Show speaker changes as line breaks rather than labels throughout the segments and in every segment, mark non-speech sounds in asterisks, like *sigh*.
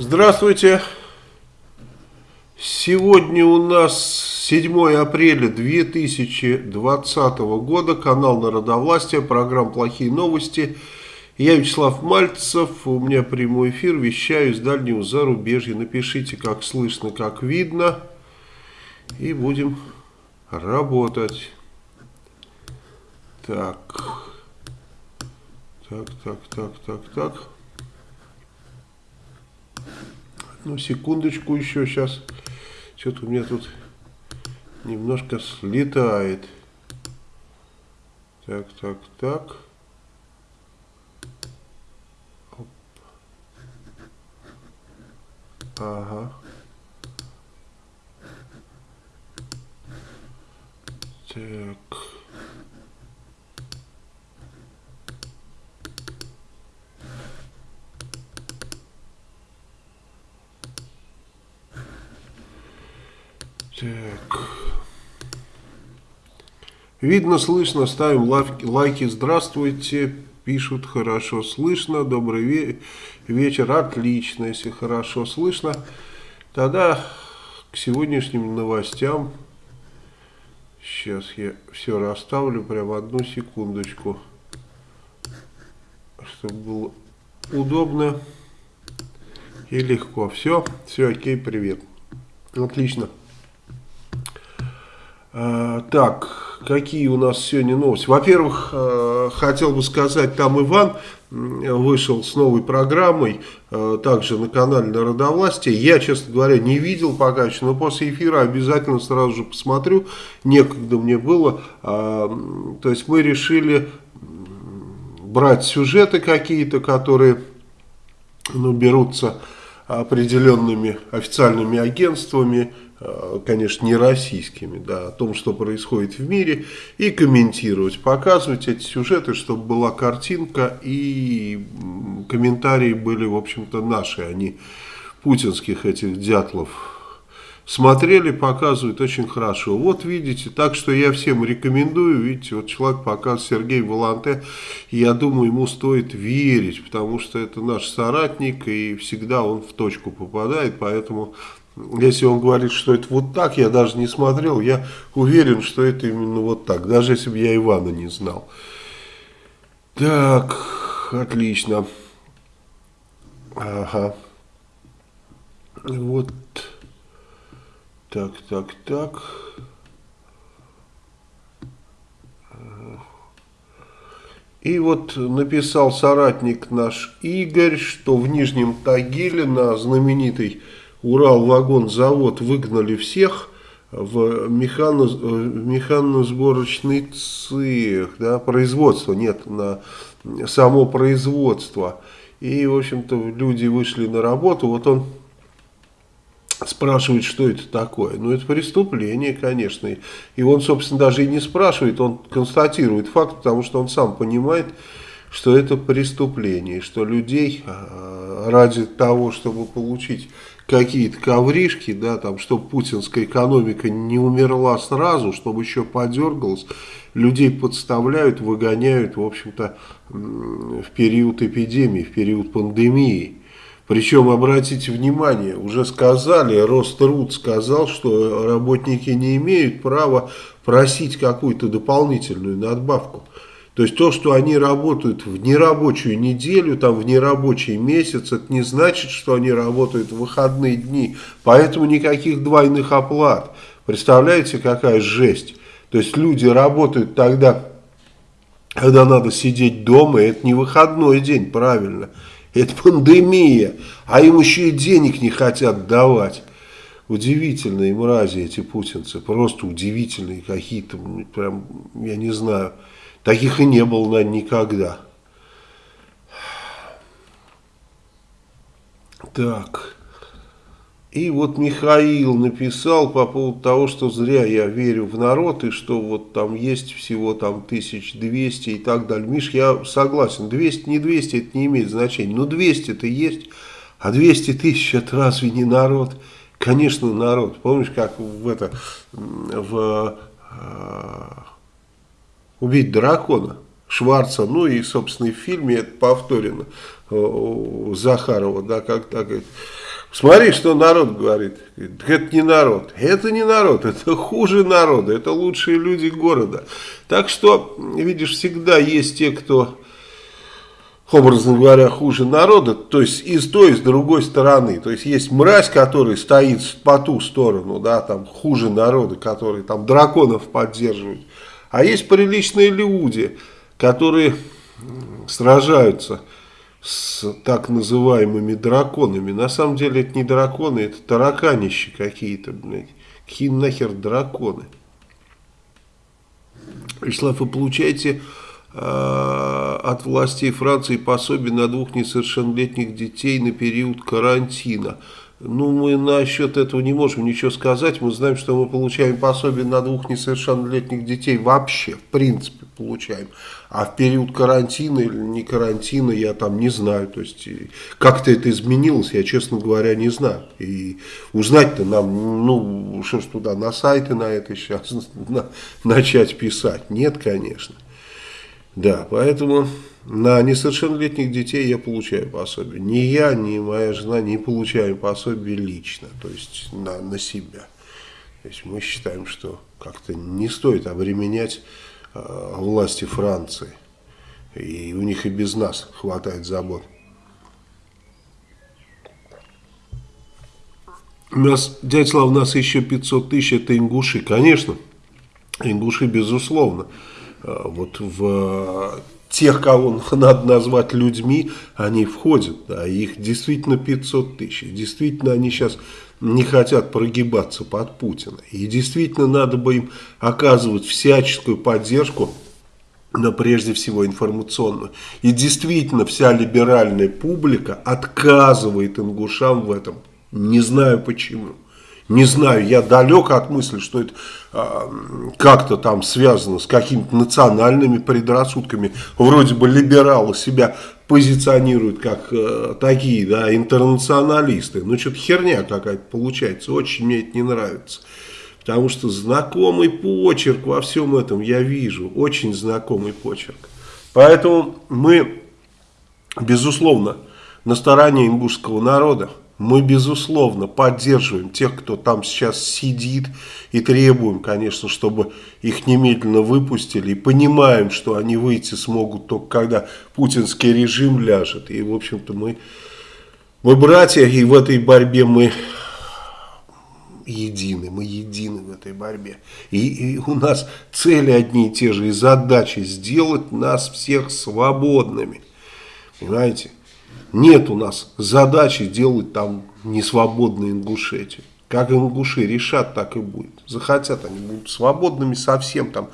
Здравствуйте. Сегодня у нас 7 апреля 2020 года, канал Народовластия, программа «Плохие новости». Я Вячеслав Мальцев, у меня прямой эфир, вещаю из дальнего зарубежья. Напишите, как слышно, как видно, и будем работать. Так, так, так, так, так, так. Ну, секундочку еще сейчас. Что-то у меня тут немножко слетает. Так, так, так. Оп. Ага. Так. Так. Видно, слышно, ставим лайки, лайки. Здравствуйте, пишут, хорошо слышно, добрый ве вечер, отлично, если хорошо слышно. Тогда к сегодняшним новостям, сейчас я все расставлю, прямо одну секундочку, чтобы было удобно и легко. Все, все окей, привет. Отлично. А, так, какие у нас сегодня новости? Во-первых, а, хотел бы сказать, там Иван вышел с новой программой, а, также на канале Народовластия. Я, честно говоря, не видел пока еще, но после эфира обязательно сразу же посмотрю. Некогда мне было. То есть мы решили брать сюжеты какие-то, которые ну, берутся определенными официальными агентствами, Э, конечно, не российскими, да, о том, что происходит в мире, и комментировать, показывать эти сюжеты, чтобы была картинка, и комментарии были, в общем-то, наши, а путинских этих дятлов смотрели, показывают очень хорошо. Вот видите, так что я всем рекомендую, видите, вот человек показывает Сергей Воланте, я думаю, ему стоит верить, потому что это наш соратник, и всегда он в точку попадает, поэтому если он говорит, что это вот так, я даже не смотрел, я уверен, что это именно вот так, даже если бы я Ивана не знал. Так, отлично. Ага. Вот. Так, так, так. И вот написал соратник наш Игорь, что в Нижнем Тагиле на знаменитой Урал-вагон-завод выгнали всех в механо, механосборочный цех, да, производство, нет, на само производство. И, в общем-то, люди вышли на работу, вот он спрашивает, что это такое. Ну, это преступление, конечно. И он, собственно, даже и не спрашивает, он констатирует факт, потому что он сам понимает, что это преступление, что людей а, ради того, чтобы получить какие-то ковришки, да, там, чтобы путинская экономика не умерла сразу, чтобы еще подергалась, людей подставляют, выгоняют, в общем-то, в период эпидемии, в период пандемии. Причем, обратите внимание, уже сказали, Роструд сказал, что работники не имеют права просить какую-то дополнительную надбавку. То есть то, что они работают в нерабочую неделю, там в нерабочий месяц, это не значит, что они работают в выходные дни. Поэтому никаких двойных оплат. Представляете, какая жесть. То есть люди работают тогда, когда надо сидеть дома, и это не выходной день, правильно. Это пандемия, а им еще и денег не хотят давать. Удивительные мрази эти путинцы, просто удивительные какие-то, прям, я не знаю. Таких и не было, наверное, никогда. Так. И вот Михаил написал по поводу того, что зря я верю в народ, и что вот там есть всего там 1200 и так далее. Миш, я согласен, 200, не 200, это не имеет значения. Но 200-то есть, а 200 тысяч это разве не народ? Конечно, народ. Помнишь, как в это, в а, убить дракона Шварца, ну и, собственно, и в фильме это повторено у Захарова, да, как так, Смотри, что народ говорит. Это не народ. Это не народ. Это хуже народа. Это лучшие люди города. Так что, видишь, всегда есть те, кто, образно говоря, хуже народа. То есть и с той, и с другой стороны. То есть есть мразь, который стоит по ту сторону, да, там хуже народа, который там драконов поддерживает. А есть приличные люди, которые сражаются с так называемыми драконами. На самом деле это не драконы, это тараканищи какие-то, блядь. Какие нахер драконы? Вячеслав, вы получаете э, от властей Франции пособие на двух несовершеннолетних детей на период карантина. Ну, мы насчет этого не можем ничего сказать. Мы знаем, что мы получаем пособие на двух несовершеннолетних детей вообще, в принципе, получаем. А в период карантина или не карантина я там не знаю. То есть, как-то это изменилось, я, честно говоря, не знаю. И узнать-то нам, ну, что ж туда, на сайты на это сейчас *laughs* на, начать писать? Нет, конечно. Да, поэтому... На несовершеннолетних детей я получаю пособие. Ни я, ни моя жена не получаем пособие лично, то есть на, на себя. То есть мы считаем, что как-то не стоит обременять э, власти Франции. И у них и без нас хватает забот. У нас, дядя Слав, у нас еще 500 тысяч, это ингуши. Конечно, ингуши, безусловно. Э, вот в тех, кого *laughs* надо назвать людьми, они входят. Да, их действительно 500 тысяч. Действительно, они сейчас не хотят прогибаться под Путина. И действительно, надо бы им оказывать всяческую поддержку, но прежде всего информационную. И действительно, вся либеральная публика отказывает ингушам в этом. Не знаю почему. Не знаю, я далек от мысли, что это э, как-то там связано с какими-то национальными предрассудками. Вроде бы либералы себя позиционируют как э, такие, да, интернационалисты. Ну, что-то херня какая-то получается. Очень мне это не нравится. Потому что знакомый почерк во всем этом я вижу. Очень знакомый почерк. Поэтому мы, безусловно, на стороне ингушского народа. Мы, безусловно, поддерживаем тех, кто там сейчас сидит и требуем, конечно, чтобы их немедленно выпустили. И понимаем, что они выйти смогут только когда путинский режим ляжет. И, в общем-то, мы, мы братья, и в этой борьбе мы едины, мы едины в этой борьбе. И, и у нас цели одни и те же, и задачи сделать нас всех свободными. Понимаете? Нет у нас задачи делать там несвободные Ингушетию. Как ингуши решат, так и будет. Захотят, они будут свободными совсем там.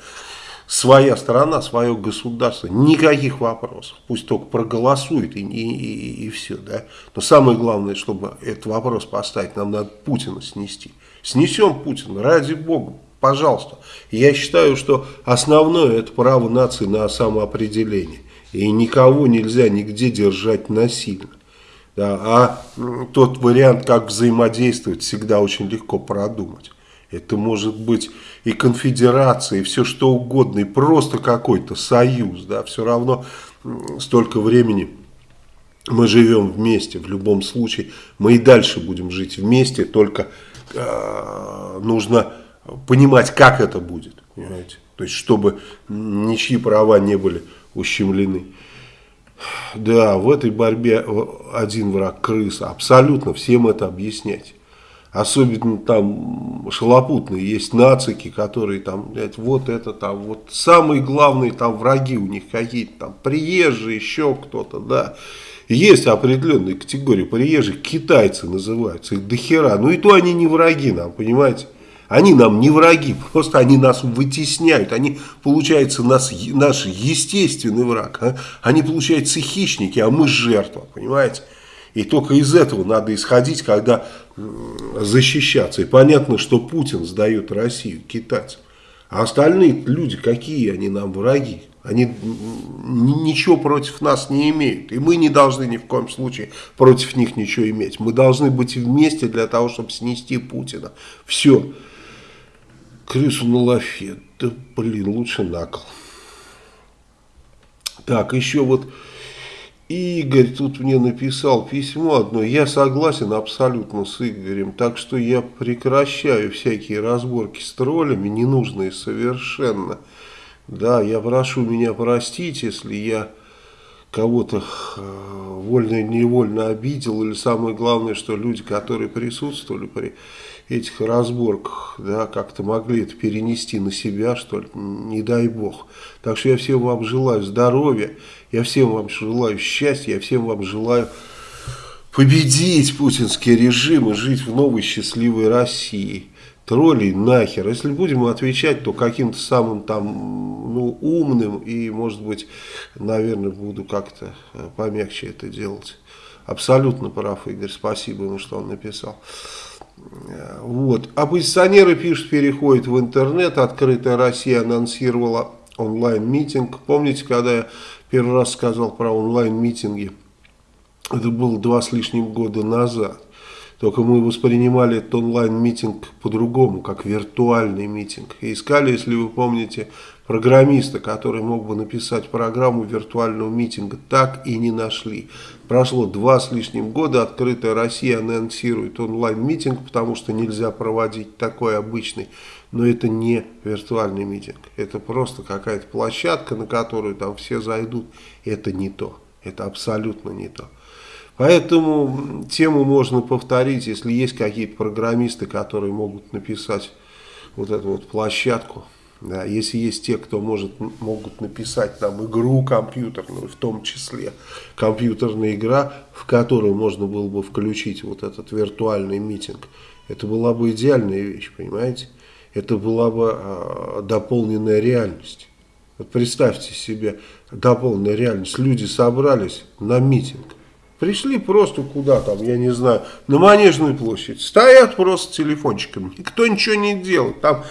Своя страна, свое государство, никаких вопросов. Пусть только проголосует и, и, и, и все. Да? Но самое главное, чтобы этот вопрос поставить, нам надо Путина снести. Снесем Путина, ради Бога, пожалуйста. Я считаю, что основное это право нации на самоопределение. И никого нельзя нигде держать насильно. Да, а тот вариант, как взаимодействовать, всегда очень легко продумать. Это может быть и конфедерация, и все что угодно, и просто какой-то союз. Да, все равно столько времени мы живем вместе. В любом случае мы и дальше будем жить вместе, только э, нужно понимать, как это будет. Понимаете? То есть, чтобы ничьи права не были ущемлены. Да, в этой борьбе один враг крыса. Абсолютно всем это объяснять. Особенно там шалопутные есть нацики, которые там, блядь, вот это там, вот самые главные там враги у них какие-то там, приезжие, еще кто-то, да. Есть определенные категории приезжих, китайцы называются, их дохера. Ну и то они не враги нам, понимаете. Они нам не враги, просто они нас вытесняют. Они, получается, нас, наш естественный враг. А? Они, получается, хищники, а мы жертва, понимаете? И только из этого надо исходить, когда защищаться. И понятно, что Путин сдает Россию китайцам. А остальные люди, какие они нам враги? Они ничего против нас не имеют. И мы не должны ни в коем случае против них ничего иметь. Мы должны быть вместе для того, чтобы снести Путина. Все крысу на лафет. Да, блин, лучше на кол. Так, еще вот Игорь тут мне написал письмо одно. Я согласен абсолютно с Игорем. Так что я прекращаю всякие разборки с троллями, ненужные совершенно. Да, я прошу меня простить, если я кого-то э, вольно или невольно обидел. Или самое главное, что люди, которые присутствовали при этих разборках, да, как-то могли это перенести на себя, что ли, не дай бог. Так что я всем вам желаю здоровья, я всем вам желаю счастья, я всем вам желаю победить путинский режим и жить в новой счастливой России. Троллей нахер. Если будем отвечать, то каким-то самым там ну, умным и, может быть, наверное, буду как-то э, помягче это делать. Абсолютно прав, Игорь. Спасибо ему, что он написал. Вот. Оппозиционеры пишут, переходят в интернет. Открытая Россия анонсировала онлайн-митинг. Помните, когда я первый раз сказал про онлайн-митинги? Это было два с лишним года назад. Только мы воспринимали этот онлайн-митинг по-другому, как виртуальный митинг. И искали, если вы помните, программиста, который мог бы написать программу виртуального митинга, так и не нашли. Прошло два с лишним года, открытая Россия анонсирует онлайн-митинг, потому что нельзя проводить такой обычный. Но это не виртуальный митинг, это просто какая-то площадка, на которую там все зайдут. Это не то, это абсолютно не то. Поэтому тему можно повторить, если есть какие-то программисты, которые могут написать вот эту вот площадку, да, если есть те, кто может, могут написать там игру компьютерную, в том числе компьютерная игра, в которую можно было бы включить вот этот виртуальный митинг, это была бы идеальная вещь, понимаете? Это была бы э, дополненная реальность. Вот представьте себе дополненная реальность. Люди собрались на митинг. Пришли просто куда там, я не знаю, на Манежную площадь. Стоят просто телефончиками. Никто ничего не делает. Там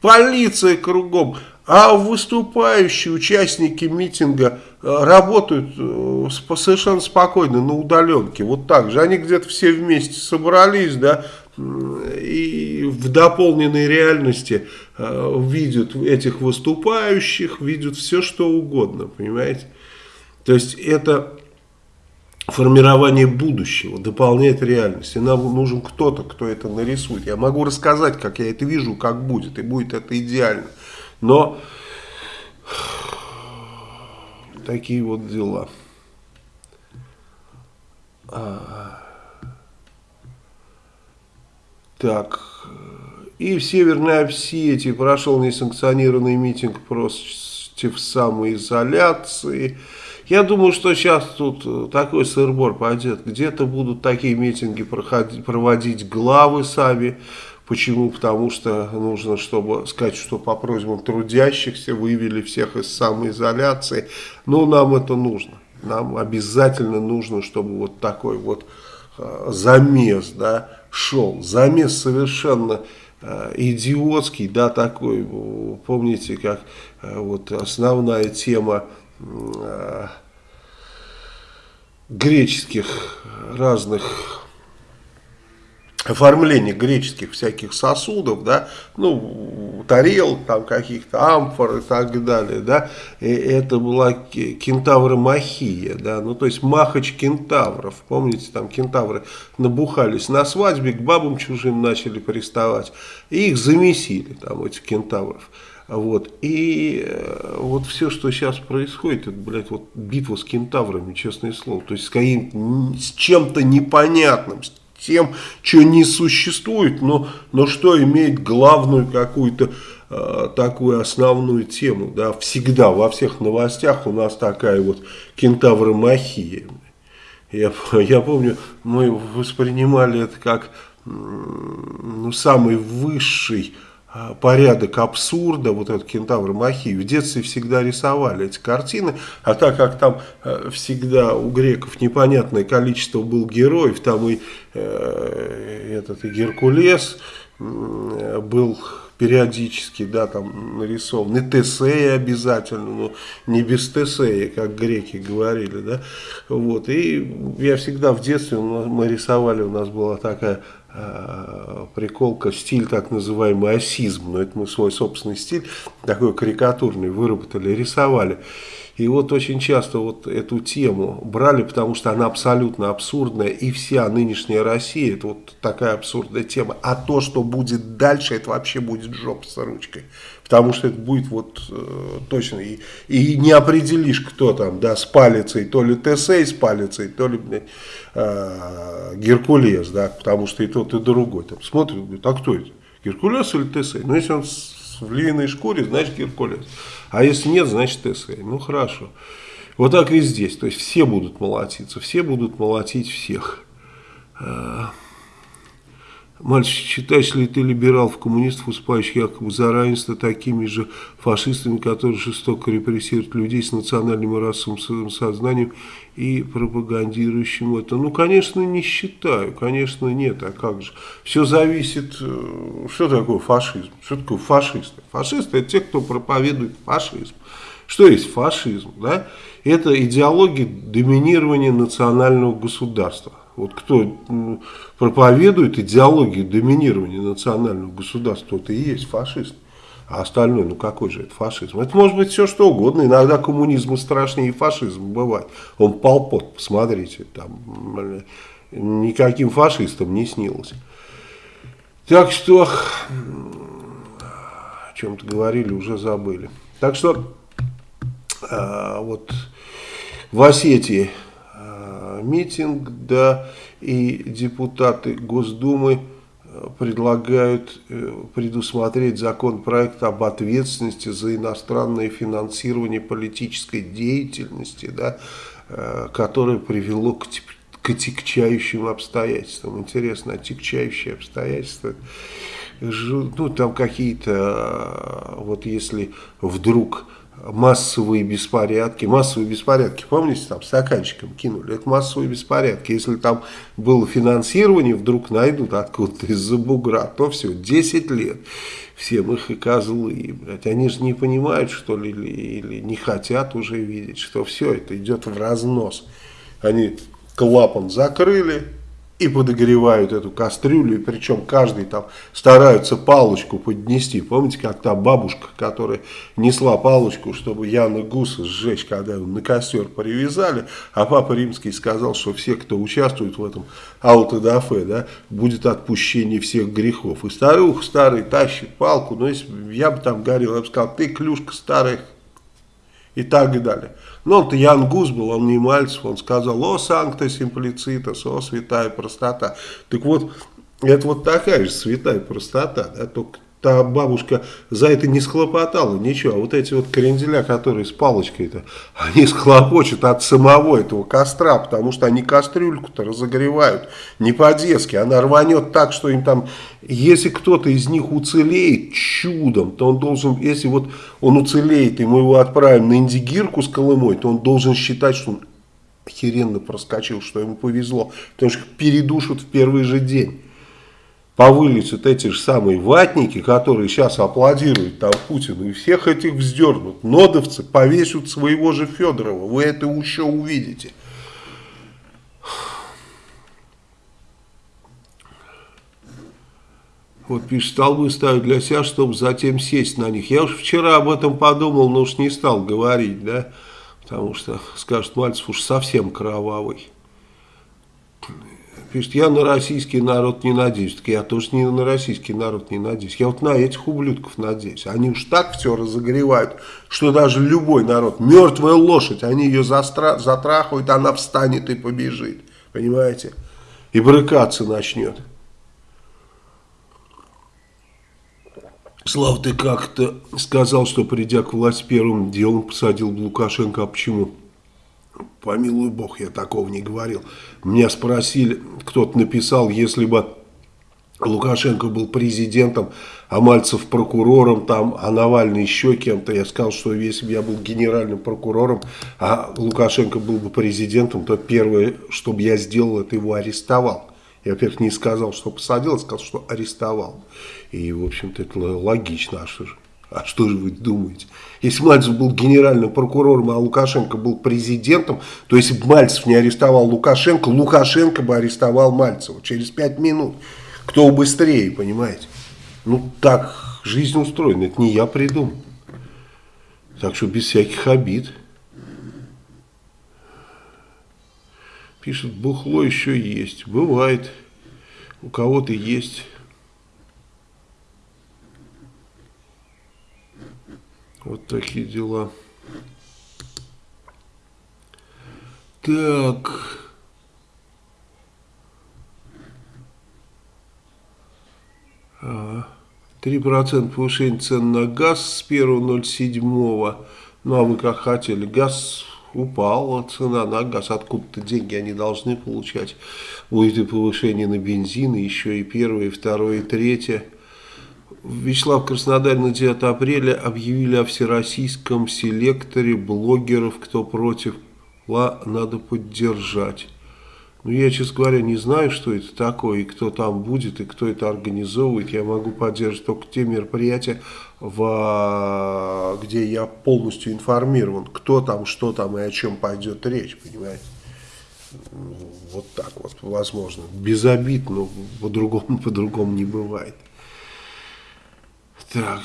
полиция кругом, а выступающие участники митинга э, работают э, совершенно спокойно на удаленке, вот так же. Они где-то все вместе собрались, да, и в дополненной реальности э, видят этих выступающих, видят все, что угодно, понимаете. То есть это формирование будущего, дополняет реальность. И нам нужен кто-то, кто это нарисует. Я могу рассказать, как я это вижу, как будет, и будет это идеально. Но такие вот дела. А. Так, и в Северной Осетии прошел несанкционированный митинг против самоизоляции. Я думаю, что сейчас тут э, такой сырбор пойдет. Где-то будут такие митинги проходить, проводить главы сами. Почему? Потому что нужно, чтобы сказать, что по просьбам трудящихся вывели всех из самоизоляции. Но нам это нужно. Нам обязательно нужно, чтобы вот такой вот э, замес да, шел. Замес совершенно э, идиотский, да, такой. Помните, как вот основная тема греческих разных оформлений греческих всяких сосудов, да, ну, тарел там каких-то, амфор и так далее, да, и это была кентавромахия, да, ну, то есть махач кентавров, помните, там кентавры набухались на свадьбе, к бабам чужим начали приставать, и их замесили, там, этих кентавров, вот. И э, вот все, что сейчас происходит, это, блядь, вот битва с кентаврами, честное слово. То есть с, с чем-то непонятным, тем, что не существует, но, но что имеет главную какую-то э, такую основную тему. Да? Всегда во всех новостях у нас такая вот кентавромахия. Я, *laughs* я помню, мы воспринимали это как ну, самый высший порядок абсурда, вот этот кентавр Махи, в детстве всегда рисовали эти картины, а так как там э, всегда у греков непонятное количество был героев, там и э, этот и Геркулес э, был периодически, да, там нарисован, и Тесея обязательно, но не без Тесея, как греки говорили, да, вот, и я всегда в детстве, мы рисовали, у нас была такая Э, приколка, стиль так называемый осизм, но это мы свой собственный стиль, такой карикатурный, выработали, рисовали. И вот очень часто вот эту тему брали, потому что она абсолютно абсурдная, и вся нынешняя Россия, это вот такая абсурдная тема. А то, что будет дальше, это вообще будет жопа с ручкой. Потому что это будет вот э, точно, и, и не определишь, кто там, да, с палицей, то ли Тесей с палицей, то ли, э, Геркулес, да, потому что и тот, и другой. Там смотрят, говорят, а кто это, Геркулес или Тесей? Ну, если он в львиной шкуре, значит Геркулес. А если нет, значит Тесей. Ну хорошо. Вот так и здесь. То есть все будут молотиться, все будут молотить всех. Мальчик, считаешь ли ты либералов, коммунистов, уступающих якобы за равенство такими же фашистами, которые жестоко репрессируют людей с национальным и расовым сознанием и пропагандирующим это? Ну, конечно, не считаю, конечно, нет, а как же? Все зависит, э, что такое фашизм? Что такое фашисты? Фашисты – это те, кто проповедует фашизм. Что есть фашизм? Да? Это идеология доминирования национального государства. Вот кто проповедует идеологию доминирования национального государства, тот и есть фашист. А остальное, ну какой же это фашизм? Это может быть все что угодно. Иногда коммунизм страшнее и фашизм бывает. Он полпот, посмотрите, там никаким фашистам не снилось. Так что, о чем-то говорили, уже забыли. Так что, а, вот в Осетии митинг, да, и депутаты Госдумы э, предлагают э, предусмотреть законопроект об ответственности за иностранное финансирование политической деятельности, да, э, которое привело к, к отягчающим обстоятельствам. Интересно, отягчающие обстоятельства, ну там какие-то, вот если вдруг массовые беспорядки. Массовые беспорядки, помните, там стаканчиком кинули. Это массовые беспорядки. Если там было финансирование, вдруг найдут откуда-то из-за бугра, то все, 10 лет. Всем их и козлы. Блядь. Они же не понимают, что ли, или, или не хотят уже видеть, что все это идет в разнос. Они клапан закрыли, и подогревают эту кастрюлю, и причем каждый там стараются палочку поднести. Помните, как та бабушка, которая несла палочку, чтобы Яна Гуса сжечь, когда его на костер привязали, а Папа Римский сказал, что все, кто участвует в этом аутодафе, да, будет отпущение всех грехов. И старуха старый тащит палку, но если я бы там горел, я бы сказал, ты клюшка старая, и так далее. Но он-то Ян Гус был, он не Мальцев, он сказал, о, санкта симплицитас, о, святая простота. Так вот, это вот такая же святая простота, да, только та бабушка за это не схлопотала ничего. А вот эти вот кренделя, которые с палочкой-то, они схлопочут от самого этого костра, потому что они кастрюльку-то разогревают не по-детски. Она рванет так, что им там, если кто-то из них уцелеет чудом, то он должен, если вот он уцелеет, и мы его отправим на Индигирку с Колымой, то он должен считать, что он охеренно проскочил, что ему повезло, потому что передушат в первый же день повылезут эти же самые ватники, которые сейчас аплодируют там Путину, и всех этих вздернут. Нодовцы повесят своего же Федорова. Вы это еще увидите. Вот пишет, столбы ставят для себя, чтобы затем сесть на них. Я уж вчера об этом подумал, но уж не стал говорить, да, потому что, скажет Мальцев, уж совсем кровавый пишет, я на российский народ не надеюсь. Так я тоже не на российский народ не надеюсь. Я вот на этих ублюдков надеюсь. Они уж так все разогревают, что даже любой народ, мертвая лошадь, они ее застра затрахают, она встанет и побежит. Понимаете? И брыкаться начнет. Слав, ты как-то сказал, что придя к власти первым делом посадил Лукашенко. А почему? Помилуй бог, я такого не говорил. Меня спросили, кто-то написал, если бы Лукашенко был президентом, а Мальцев прокурором, там, а Навальный еще кем-то. Я сказал, что если бы я был генеральным прокурором, а Лукашенко был бы президентом, то первое, что бы я сделал, это его арестовал. Я, во-первых, не сказал, что посадил, а сказал, что арестовал. И, в общем-то, это логично. А что же? А что же вы думаете? Если Мальцев был генеральным прокурором, а Лукашенко был президентом, то если бы Мальцев не арестовал Лукашенко, Лукашенко бы арестовал Мальцева через пять минут. Кто быстрее, понимаете? Ну, так жизнь устроена, это не я придумал. Так что без всяких обид. Пишет, бухло еще есть. Бывает. У кого-то есть... Вот такие дела. Так. Процента повышения цен на газ с 1.07. Ну, а вы как хотели. Газ упала, цена на газ. Откуда-то деньги они должны получать. Будет и повышение на бензин, и еще и первое, и второе, и третье. Вячеслав Краснодар на 9 апреля объявили о всероссийском селекторе блогеров, кто против ла надо поддержать. Ну, я, честно говоря, не знаю, что это такое, и кто там будет, и кто это организовывает. Я могу поддерживать только те мероприятия, в, где я полностью информирован, кто там, что там и о чем пойдет речь, понимаете. Вот так вот, возможно. Без обид, но по-другому по, -другому, не бывает. Так.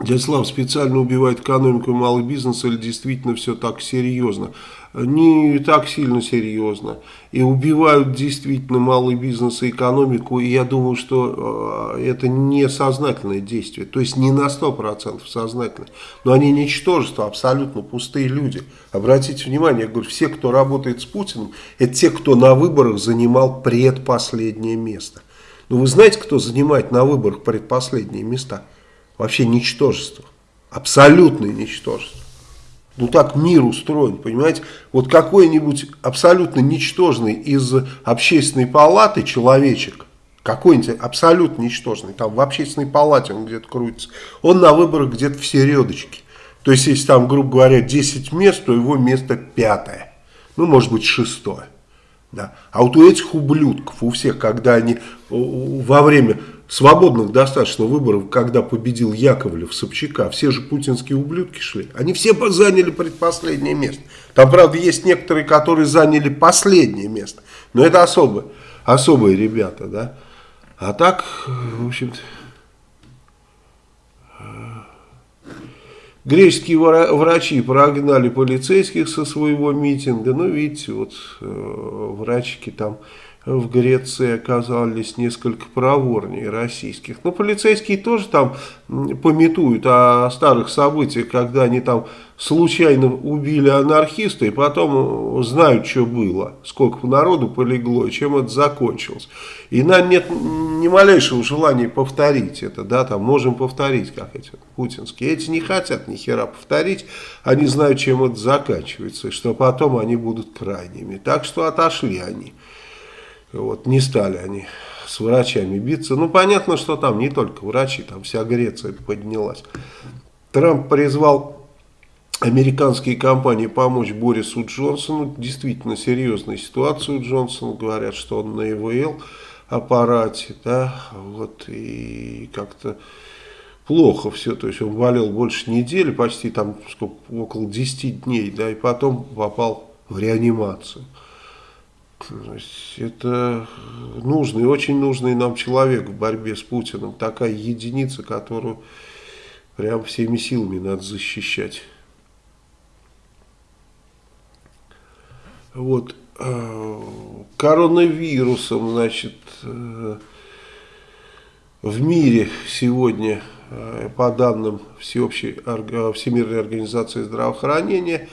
Дядя Слав специально убивает экономику и малый бизнес или действительно все так серьезно? Не так сильно серьезно. И убивают действительно малый бизнес и экономику. И я думаю, что э, это не сознательное действие. То есть не на 100% сознательное. Но они ничтожество, абсолютно пустые люди. Обратите внимание, я говорю, все, кто работает с Путиным, это те, кто на выборах занимал предпоследнее место. Но вы знаете, кто занимает на выборах предпоследние места? вообще ничтожество. Абсолютное ничтожество. Ну так мир устроен, понимаете? Вот какой-нибудь абсолютно ничтожный из общественной палаты человечек, какой-нибудь абсолютно ничтожный, там в общественной палате он где-то крутится, он на выборах где-то в середочке. То есть, если там, грубо говоря, 10 мест, то его место пятое. Ну, может быть, шестое. Да. А вот у этих ублюдков, у всех, когда они во время свободных достаточно выборов, когда победил Яковлев, Собчака, все же путинские ублюдки шли. Они все заняли предпоследнее место. Там, правда, есть некоторые, которые заняли последнее место. Но это особые, особые ребята, да. А так, в общем-то... Греческие врачи прогнали полицейских со своего митинга. Ну, видите, вот э, врачики там в Греции оказались несколько проворнее российских. Но полицейские тоже там пометуют о старых событиях, когда они там случайно убили анархиста и потом знают, что было, сколько народу полегло и чем это закончилось. И нам нет ни малейшего желания повторить это, да, там можем повторить, как эти путинские. Эти не хотят ни хера повторить, они знают, чем это заканчивается, и что потом они будут крайними. Так что отошли они. Вот, не стали они с врачами биться. Ну, понятно, что там не только врачи, там вся Греция поднялась. Трамп призвал американские компании помочь Борису Джонсону. Действительно серьезная ситуация у Джонсона. Говорят, что он на ИВЛ аппарате, да, вот, и как-то плохо все, то есть он болел больше недели, почти там сколько, около 10 дней, да, и потом попал в реанимацию. Это нужный, очень нужный нам человек в борьбе с Путиным. Такая единица, которую прям всеми силами надо защищать. Вот. Э, коронавирусом, значит, э, в мире сегодня, э, по данным Всеобщей, Всемирной организации здравоохранения,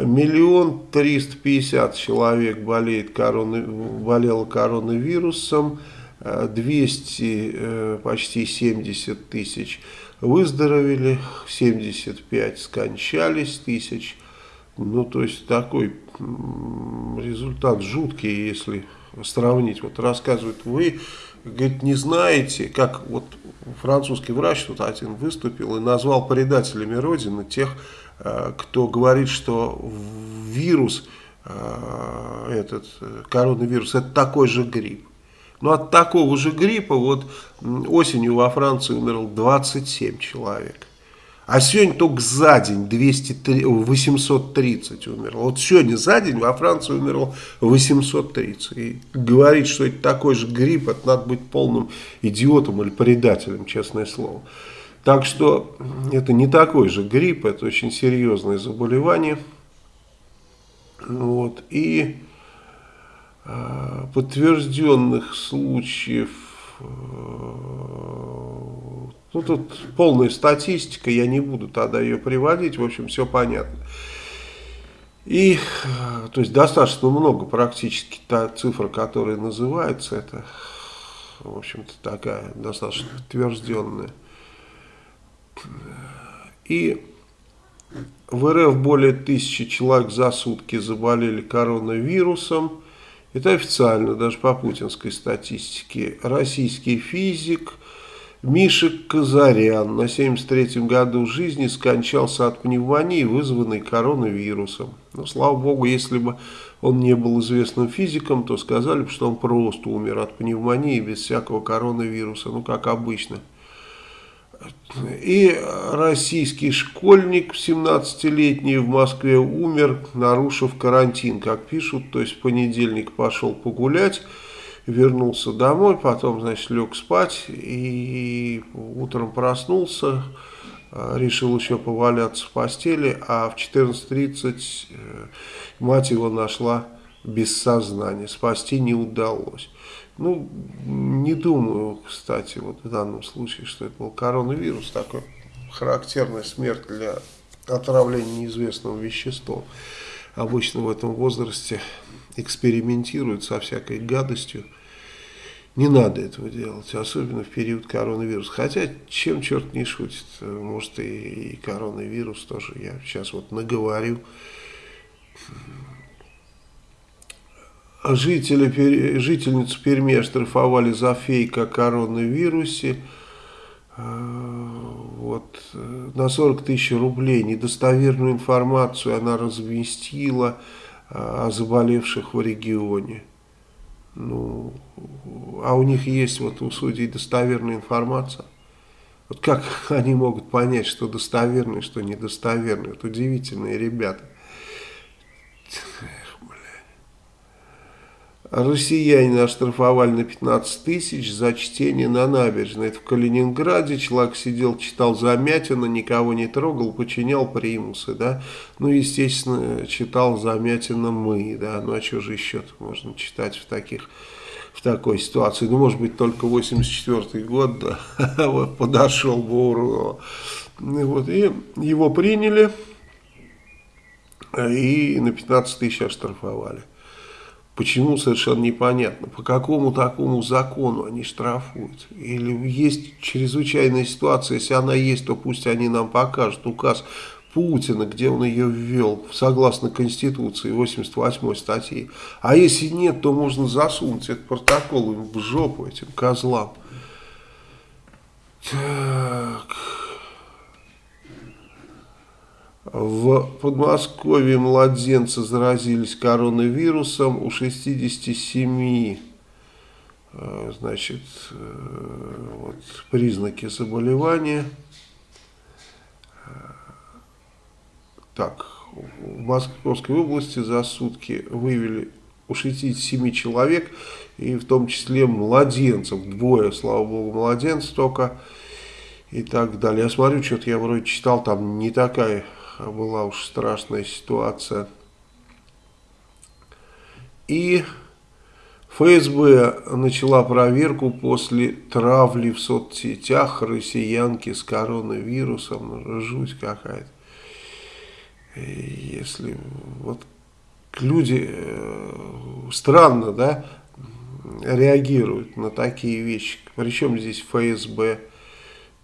Миллион триста пятьдесят человек болеет короны, болело коронавирусом, 200, э, почти 70 тысяч выздоровели, 75 скончались тысяч. Ну, то есть такой результат жуткий, если сравнить. Вот рассказывают, вы, говорит, не знаете, как вот французский врач тут один выступил и назвал предателями Родины тех, Э, кто говорит, что вирус, э, этот коронавирус, это такой же грипп. Но от такого же гриппа вот осенью во Франции умерло 27 человек. А сегодня только за день 200, 830 умерло. Вот сегодня за день во Франции умерло 830. И говорить, что это такой же грипп, это надо быть полным идиотом или предателем, честное слово. Так что это не такой же грипп, это очень серьезное заболевание. Вот, и э, подтвержденных случаев, э, ну тут полная статистика, я не буду тогда ее приводить, в общем, все понятно. И, то есть, достаточно много практически та цифра, которая называется, это, в общем-то, такая достаточно подтвержденная. И в РФ более тысячи человек за сутки заболели коронавирусом. Это официально, даже по путинской статистике. Российский физик Миша Казарян на 73-м году жизни скончался от пневмонии, вызванной коронавирусом. Но, слава богу, если бы он не был известным физиком, то сказали бы, что он просто умер от пневмонии без всякого коронавируса, ну, как обычно. И российский школьник 17-летний в Москве умер, нарушив карантин, как пишут. То есть в понедельник пошел погулять, вернулся домой, потом, значит, лег спать и утром проснулся, решил еще поваляться в постели, а в 14.30 э, мать его нашла без сознания, спасти не удалось. Ну, не думаю, кстати, вот в данном случае, что это был коронавирус, такой характерная смерть для отравления неизвестным веществом. Обычно в этом возрасте экспериментируют со всякой гадостью. Не надо этого делать, особенно в период коронавируса. Хотя, чем черт не шутит, может и, и коронавирус тоже, я сейчас вот наговорю. Жители, жительницу Перми оштрафовали за фейк о коронавирусе э, вот, э, на 40 тысяч рублей. Недостоверную информацию она разместила э, о заболевших в регионе. Ну, а у них есть вот у судей достоверная информация. Вот как *laughs* они могут понять, что достоверно что недостоверно? Это удивительные ребята. Россияне оштрафовали на 15 тысяч за чтение на набережной. Это в Калининграде. Человек сидел, читал Замятина, никого не трогал, подчинял примусы. Да? Ну, естественно, читал Замятина мы. Да? Ну, а что же еще можно читать в таких в такой ситуации. Ну, может быть, только 84 год да, *laughs* подошел бы Урова. Вот, и его приняли и на 15 тысяч оштрафовали. Почему, совершенно непонятно. По какому такому закону они штрафуют? Или есть чрезвычайная ситуация, если она есть, то пусть они нам покажут указ Путина, где он ее ввел, согласно Конституции, 88 статьи. А если нет, то можно засунуть этот протокол им в жопу, этим козлам. Так... В Подмосковье младенцы заразились коронавирусом, у 67 э, значит, э, вот, признаки заболевания. Так, в Московской области за сутки вывели у 67 человек, и в том числе младенцев, двое, слава богу, младенцев только, и так далее. Я смотрю, что-то я вроде читал, там не такая была уж страшная ситуация. И ФСБ начала проверку после травли в соцсетях россиянки с коронавирусом. Ну, жуть какая-то. Если вот люди э, странно, да, реагируют на такие вещи. Причем здесь ФСБ.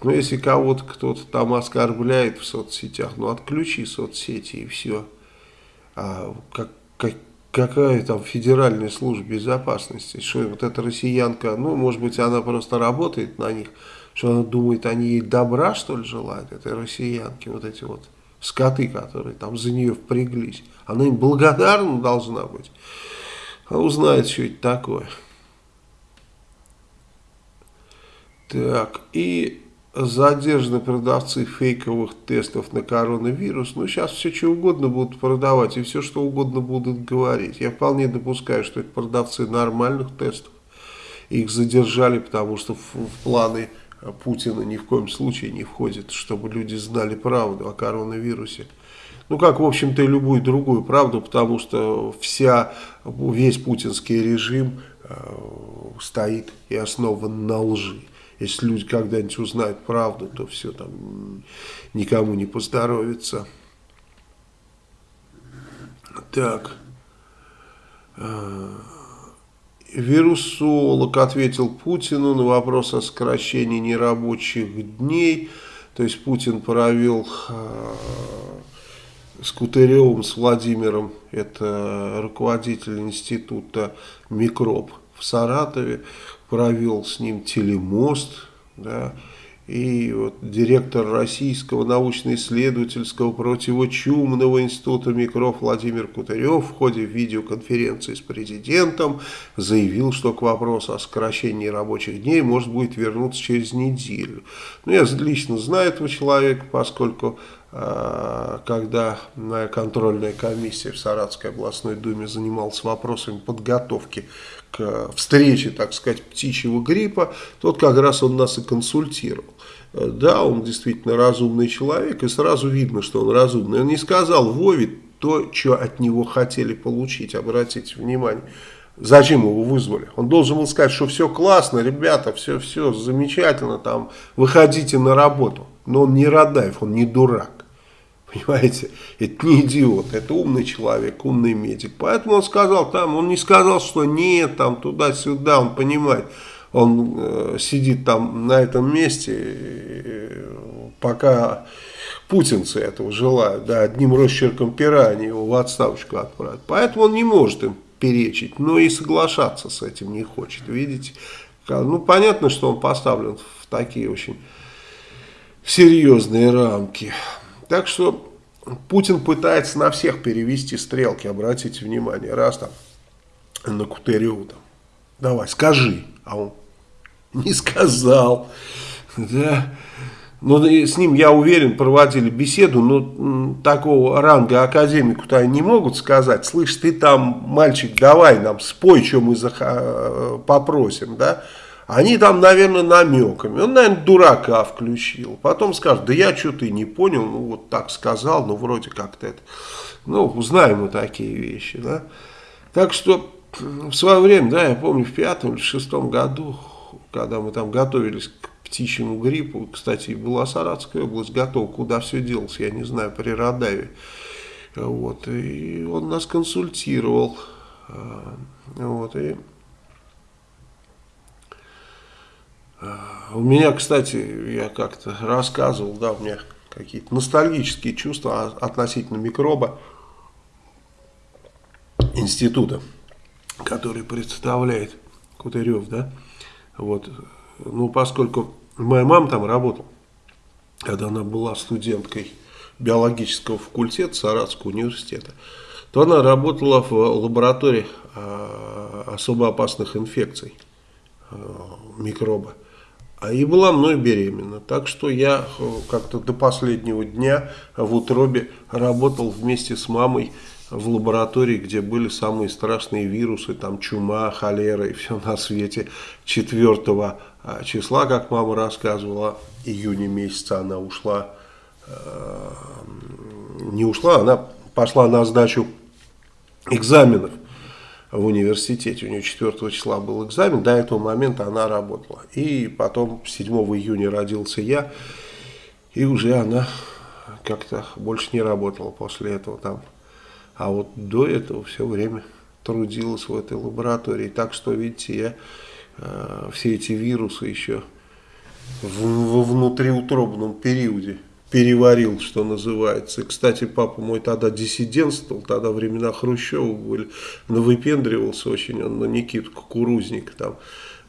Но если кого-то кто-то там оскорбляет в соцсетях, ну отключи соцсети и все. А как, как, какая там федеральная служба безопасности? Что вот эта россиянка, ну может быть она просто работает на них, что она думает, они ей добра что ли желают, этой россиянке, вот эти вот скоты, которые там за нее впряглись. Она им благодарна должна быть. А узнает, что это такое. Так, и задержаны продавцы фейковых тестов на коронавирус. Ну, сейчас все что угодно будут продавать и все что угодно будут говорить. Я вполне допускаю, что это продавцы нормальных тестов. Их задержали, потому что в, в планы Путина ни в коем случае не входит, чтобы люди знали правду о коронавирусе. Ну, как, в общем-то, и любую другую правду, потому что вся, весь путинский режим э, стоит и основан на лжи. Если люди когда-нибудь узнают правду, то все там никому не поздоровится. Так. Э, вирусолог ответил Путину на вопрос о сокращении нерабочих дней. То есть Путин провел э, с Кутыревым, с Владимиром, это руководитель института «Микроб» в Саратове, провел с ним телемост, да, и вот директор Российского научно-исследовательского противочумного института микров Владимир Кутырев в ходе видеоконференции с президентом заявил, что к вопросу о сокращении рабочих дней может будет вернуться через неделю. Ну, я лично знаю этого человека, поскольку э, когда контрольная комиссия в Саратской областной думе занималась вопросами подготовки к встрече, так сказать, птичьего гриппа, тот как раз он нас и консультировал. Да, он действительно разумный человек, и сразу видно, что он разумный. Он не сказал Вове то, что от него хотели получить, обратите внимание. Зачем его вызвали? Он должен был сказать, что все классно, ребята, все, все замечательно, там, выходите на работу. Но он не Радаев, он не дурак. Понимаете, это не идиот, это умный человек, умный медик. Поэтому он сказал там, он не сказал, что нет, там туда-сюда, он понимает. Он э, сидит там на этом месте, э, пока путинцы этого желают, да, одним росчерком пера они его в отставочку отправят. Поэтому он не может им перечить, но и соглашаться с этим не хочет, видите. Ну, понятно, что он поставлен в такие очень серьезные рамки. Так что Путин пытается на всех перевести стрелки, обратите внимание, раз там на Кутыреву там, давай, скажи, а он не сказал, да, но с ним, я уверен, проводили беседу, но такого ранга академику-то не могут сказать, слышь, ты там, мальчик, давай нам спой, что мы попросим, да, они там, наверное, намеками. Он, наверное, дурака включил. Потом скажет, да я что-то и не понял, ну вот так сказал, ну вроде как-то это. Ну, узнаем мы такие вещи, да. Так что в свое время, да, я помню, в пятом или шестом году, когда мы там готовились к птичьему гриппу, кстати, была Саратская область готова, куда все делось, я не знаю, при Радаве. Вот, и он нас консультировал. А, вот, и У меня, кстати, я как-то рассказывал, да, у меня какие-то ностальгические чувства относительно микроба института, который представляет Кутырев, да, вот, ну, поскольку моя мама там работала, когда она была студенткой биологического факультета Саратского университета, то она работала в лаборатории э, особо опасных инфекций э, микроба. А и была мной беременна. Так что я э, как-то до последнего дня в утробе работал вместе с мамой в лаборатории, где были самые страшные вирусы, там чума, холера и все на свете. 4 а, числа, как мама рассказывала, июня месяца она ушла, э, не ушла, она пошла на сдачу экзаменов в университете. У нее 4 числа был экзамен, до этого момента она работала. И потом 7 июня родился я, и уже она как-то больше не работала после этого там. А вот до этого все время трудилась в этой лаборатории. Так что, видите, я э, все эти вирусы еще в, во внутриутробном периоде переварил, что называется. Кстати, папа мой тогда диссидентствовал, тогда времена Хрущева были, но выпендривался очень он на Никиту Кукурузник там.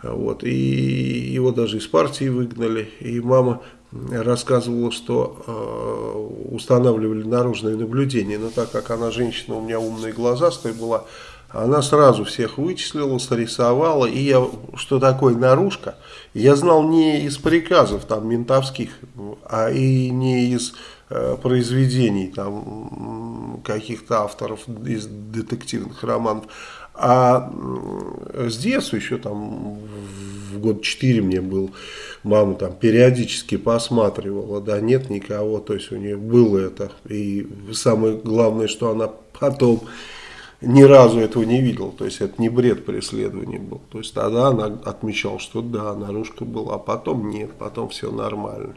Вот, и его даже из партии выгнали, и мама рассказывала, что э, устанавливали наружное наблюдение, но так как она женщина, у меня умные глаза, глазастая была, она сразу всех вычислила, срисовала, и я, что такое наружка, я знал не из приказов там ментовских, а и не из э, произведений там каких-то авторов из детективных романов, а с детства еще там в год 4 мне был, мама там периодически посматривала, да, нет никого, то есть у нее было это. И самое главное, что она потом ни разу этого не видела, то есть это не бред преследования был. То есть тогда она отмечала, что да, наружка была, а потом нет, потом все нормально.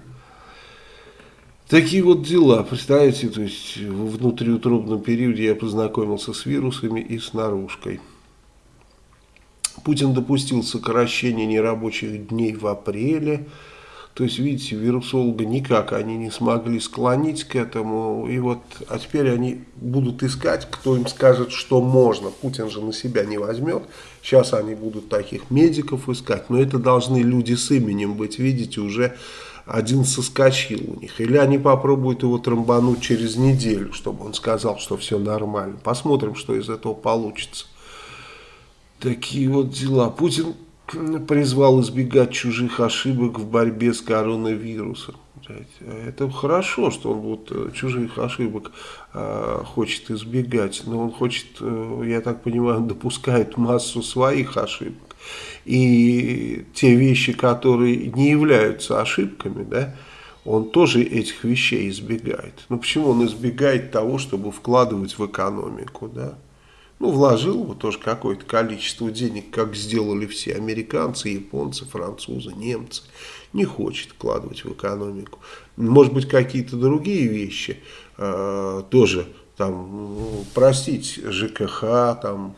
Такие вот дела, представляете, то есть в внутриутробном периоде я познакомился с вирусами и с наружкой. Путин допустил сокращение нерабочих дней в апреле. То есть, видите, вирусолога никак они не смогли склонить к этому. И вот, а теперь они будут искать, кто им скажет, что можно. Путин же на себя не возьмет. Сейчас они будут таких медиков искать. Но это должны люди с именем быть. Видите, уже один соскочил у них. Или они попробуют его трамбануть через неделю, чтобы он сказал, что все нормально. Посмотрим, что из этого получится. Такие вот дела. Путин призвал избегать чужих ошибок в борьбе с коронавирусом. Это хорошо, что он вот э, чужих ошибок э, хочет избегать, но он хочет, э, я так понимаю, допускает массу своих ошибок. И те вещи, которые не являются ошибками, да, он тоже этих вещей избегает. Но почему он избегает того, чтобы вкладывать в экономику, да? Ну, вложил бы тоже какое-то количество денег, как сделали все американцы, японцы, французы, немцы. Не хочет вкладывать в экономику. Может быть, какие-то другие вещи э, тоже, там, ну, простить ЖКХ, там,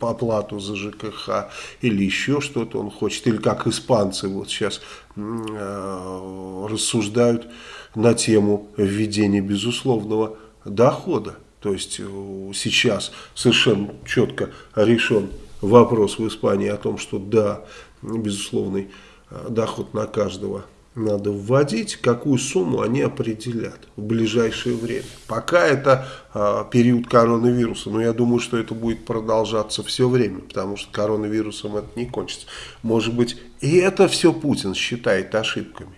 по оплату за ЖКХ или еще что-то он хочет, или как испанцы вот сейчас э, рассуждают на тему введения безусловного дохода. То есть э, сейчас совершенно четко решен вопрос в Испании о том, что да, безусловный э, доход на каждого надо вводить, какую сумму они определят в ближайшее время. Пока это э, период коронавируса, но я думаю, что это будет продолжаться все время, потому что коронавирусом это не кончится. Может быть, и это все Путин считает ошибками.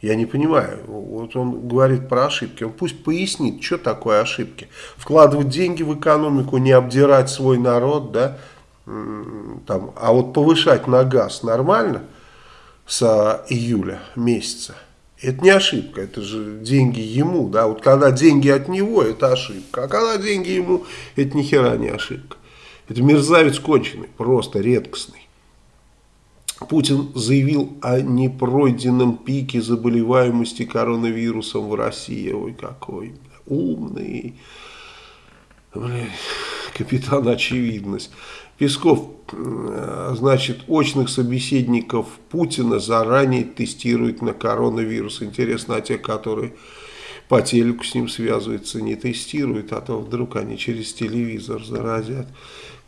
Я не понимаю. Вот он говорит про ошибки. Он пусть пояснит, что такое ошибки. Вкладывать деньги в экономику, не обдирать свой народ, да, там, а вот повышать на газ нормально с июля месяца. Это не ошибка, это же деньги ему, да, вот когда деньги от него, это ошибка, а когда деньги ему, это ни хера не ошибка. Это мерзавец конченый, просто редкостный. Путин заявил о непройденном пике заболеваемости коронавирусом в России. Ой, какой умный. Блин, капитан очевидность. Песков, значит, очных собеседников Путина заранее тестирует на коронавирус. Интересно, а те, которые по телеку с ним связываются, не тестируют, а то вдруг они через телевизор заразят.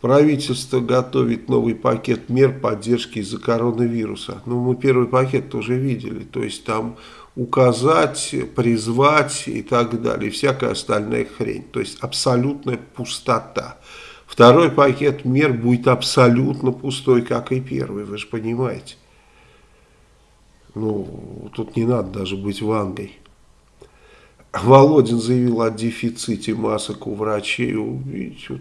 Правительство готовит новый пакет мер поддержки из-за коронавируса. Ну, мы первый пакет тоже видели. То есть там указать, призвать и так далее. Всякая остальная хрень. То есть абсолютная пустота. Второй пакет мер будет абсолютно пустой, как и первый. Вы же понимаете. Ну, тут не надо даже быть вангой. Володин заявил о дефиците масок у врачей. Видите,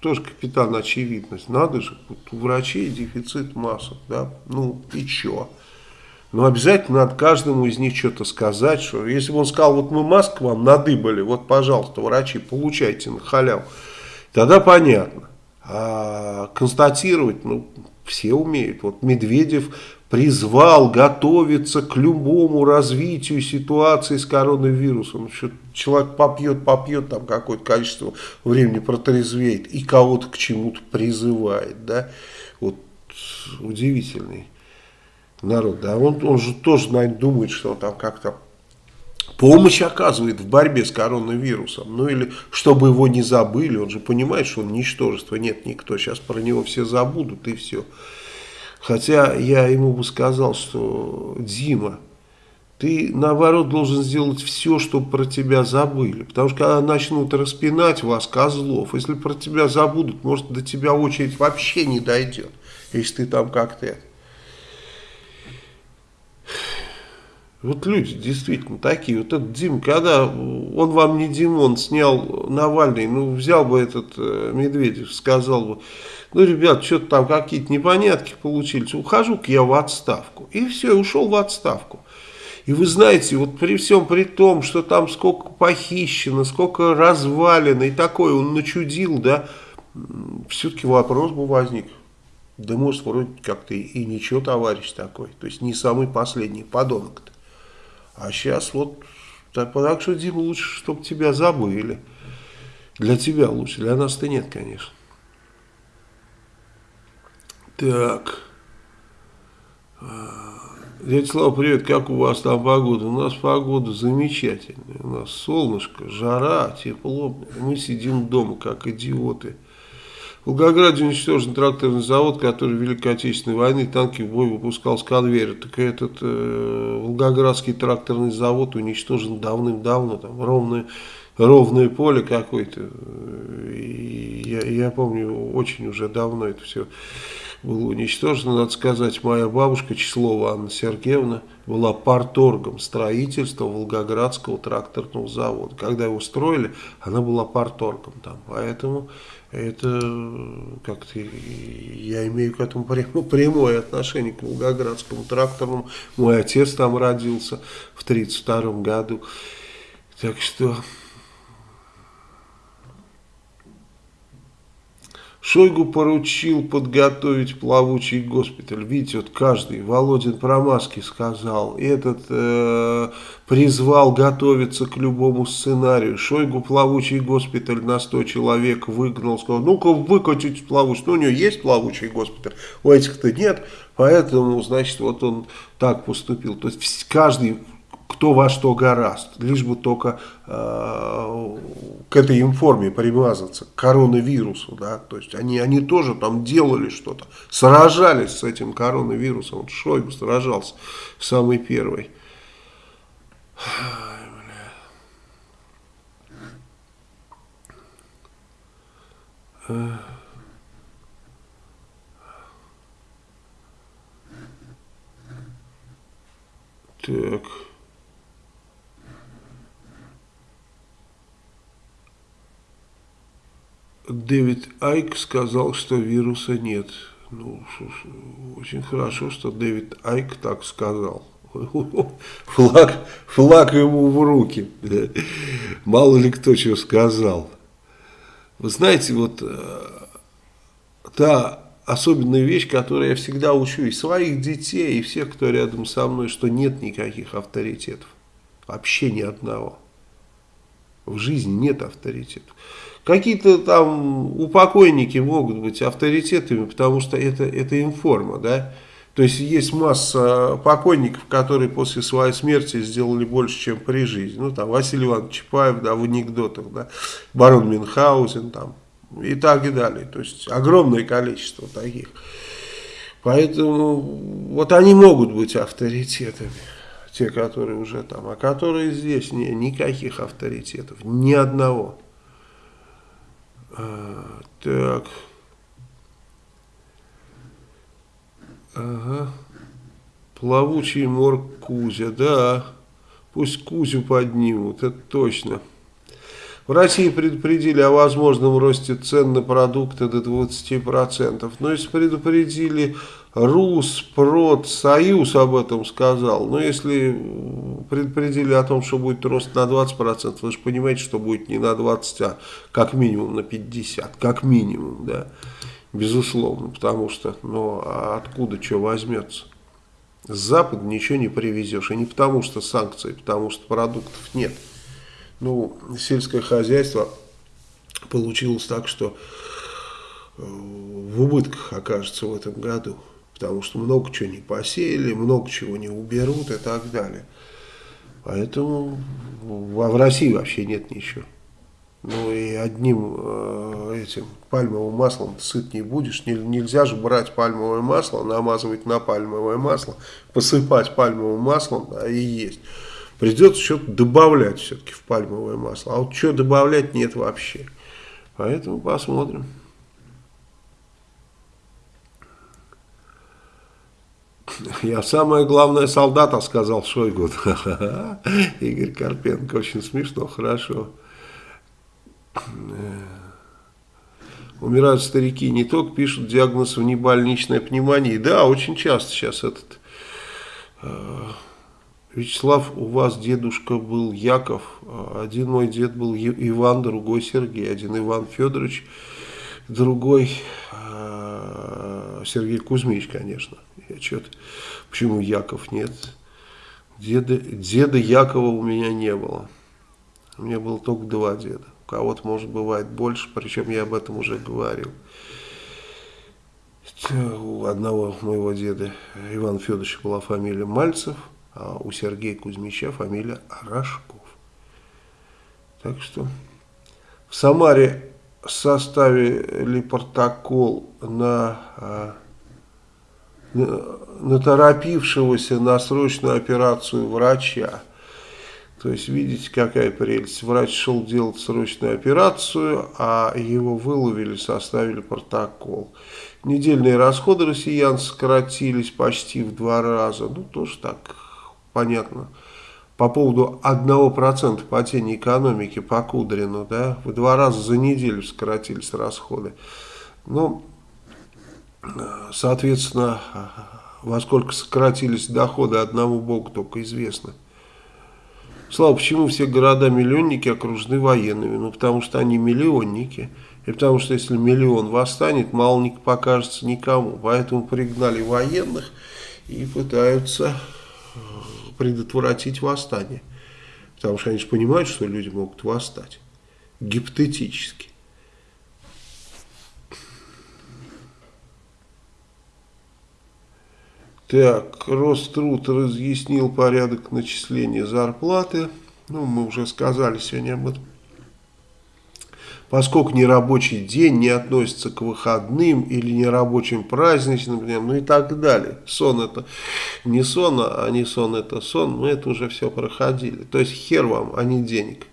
тоже капитан очевидность. Надо же, вот у врачей дефицит масок, да, ну и чё? Но обязательно надо каждому из них что-то сказать, что если бы он сказал, вот мы маск вам надыбали, вот, пожалуйста, врачи, получайте на халяву, тогда понятно. А констатировать, ну, все умеют. Вот Медведев призвал готовиться к любому развитию ситуации с коронавирусом. Человек попьет, попьет, там какое-то количество времени протрезвеет и кого-то к чему-то призывает. Да? Вот удивительный народ. Да? Он, он же тоже, наверное, думает, что он там как-то помощь оказывает в борьбе с коронавирусом. Ну или чтобы его не забыли, он же понимает, что он ничтожество. Нет, никто, сейчас про него все забудут и все. Хотя я ему бы сказал, что Дима, ты наоборот должен сделать все, чтобы про тебя забыли. Потому что когда начнут распинать вас, козлов, если про тебя забудут, может до тебя очередь вообще не дойдет, если ты там как-то Вот люди действительно такие. Вот этот Дим, когда он вам не Димон, снял Навальный, ну взял бы этот э, Медведев, сказал бы, ну, ребят, что-то там какие-то непонятки получились, ухожу-ка я в отставку. И все, ушел в отставку. И вы знаете, вот при всем при том, что там сколько похищено, сколько развалено и такое он начудил, да, все-таки вопрос бы возник. Да может, вроде как-то и ничего, товарищ такой. То есть не самый последний подонок-то. А сейчас вот, так, так что, Дима, лучше, чтобы тебя забыли. Для тебя лучше, для нас-то нет, конечно. Так. Дядя Слава, привет, как у вас там погода? У нас погода замечательная, у нас солнышко, жара, тепло, мы сидим дома, как идиоты. В Волгограде уничтожен тракторный завод, который в Великой Отечественной войны танки в бой выпускал с конвейера. Так этот э, Волгоградский тракторный завод уничтожен давным-давно, там ровное, ровное поле какое-то. Я, я помню, очень уже давно это все было уничтожено. Надо сказать, моя бабушка Числова Анна Сергеевна была парторгом строительства Волгоградского тракторного завода. Когда его строили, она была парторгом там. Поэтому это как-то я имею к этому прямое отношение к Волгоградскому тракторному. Мой отец там родился в 1932 году. Так что Шойгу поручил подготовить плавучий госпиталь. Видите, вот каждый, Володин про маски сказал, этот э, призвал готовиться к любому сценарию. Шойгу плавучий госпиталь на 100 человек выгнал, сказал, ну-ка выкатите плавучий. Ну, у него есть плавучий госпиталь, у этих-то нет, поэтому, значит, вот он так поступил. То есть каждый кто во что гораст, лишь бы только э, к этой информе примазаться, к коронавирусу, да, то есть они, они тоже там делали что-то, сражались с этим коронавирусом, вот Шойгу сражался самый первый. Так... Дэвид Айк сказал, что вируса нет. Ну, очень хорошо, что Дэвид Айк так сказал. *laughs* Флаг, флаг ему в руки. Мало ли кто что сказал. Вы знаете, вот э, та особенная вещь, которую я всегда учу и своих детей, и всех, кто рядом со мной, что нет никаких авторитетов. Вообще ни одного. В жизни нет авторитетов. Какие-то там упокойники могут быть авторитетами, потому что это, это информа, да. То есть есть масса покойников, которые после своей смерти сделали больше, чем при жизни. Ну, там, Василий Иванович Чапаев, да, в анекдотах, да, барон Мюнхгаузен, там, и так и далее. То есть, огромное количество таких. Поэтому, вот они могут быть авторитетами, те, которые уже там, а которые здесь, не, никаких авторитетов, ни одного. А, так. Ага. Плавучий морг Кузя, да. Пусть Кузю поднимут, это точно. В России предупредили о возможном росте цен на продукты до 20%. Но если предупредили РУС, ПРОД, Союз об этом сказал. Но если предупредили о том, что будет рост на 20%, вы же понимаете, что будет не на 20, а как минимум на 50, как минимум, да, безусловно, потому что, ну, а откуда что возьмется? С Запада ничего не привезешь, и не потому что санкции, потому что продуктов нет. Ну, сельское хозяйство получилось так, что э, в убытках окажется в этом году потому что много чего не посеяли, много чего не уберут и так далее. Поэтому в России вообще нет ничего. Ну и одним э, этим пальмовым маслом сыт не будешь. Нельзя же брать пальмовое масло, намазывать на пальмовое масло, посыпать пальмовым маслом да, и есть. Придется что-то добавлять все-таки в пальмовое масло. А вот что добавлять нет вообще. Поэтому посмотрим. Я самое главное солдата, сказал Шойгу. *laughs* Игорь Карпенко, очень смешно, хорошо. Умирают старики, не только пишут диагноз внебольничная пневмония. Да, очень часто сейчас этот... Вячеслав, у вас дедушка был Яков, один мой дед был Иван, другой Сергей, один Иван Федорович, другой э, Сергей Кузьмич, конечно. Я что-то, почему Яков нет? Деда, деда Якова у меня не было. У меня было только два деда кого-то, может, бывает больше, причем я об этом уже говорил. У одного моего деда Ивана Федоровича была фамилия Мальцев, а у Сергея Кузьмича фамилия Рожков. Так что в Самаре составили протокол на, а, на, на торопившегося на срочную операцию врача. То есть, видите, какая прелесть. Врач шел делать срочную операцию, а его выловили, составили протокол. Недельные расходы россиян сократились почти в два раза. Ну, тоже так, понятно. По поводу 1% падения экономики по Кудрину, да, в два раза за неделю сократились расходы. Ну, соответственно, во сколько сократились доходы, одному богу только известно. Слава, почему все города-миллионники окружены военными? Ну, потому что они миллионники. И потому что если миллион восстанет, мало не покажется никому. Поэтому пригнали военных и пытаются предотвратить восстание. Потому что они же понимают, что люди могут восстать. Гипотетически. Так, Роструд разъяснил порядок начисления зарплаты. Ну, мы уже сказали сегодня об этом. Поскольку нерабочий день не относится к выходным или нерабочим праздничным дням, ну и так далее. Сон это не сон, а не сон это сон, мы это уже все проходили. То есть хер вам, а не денег.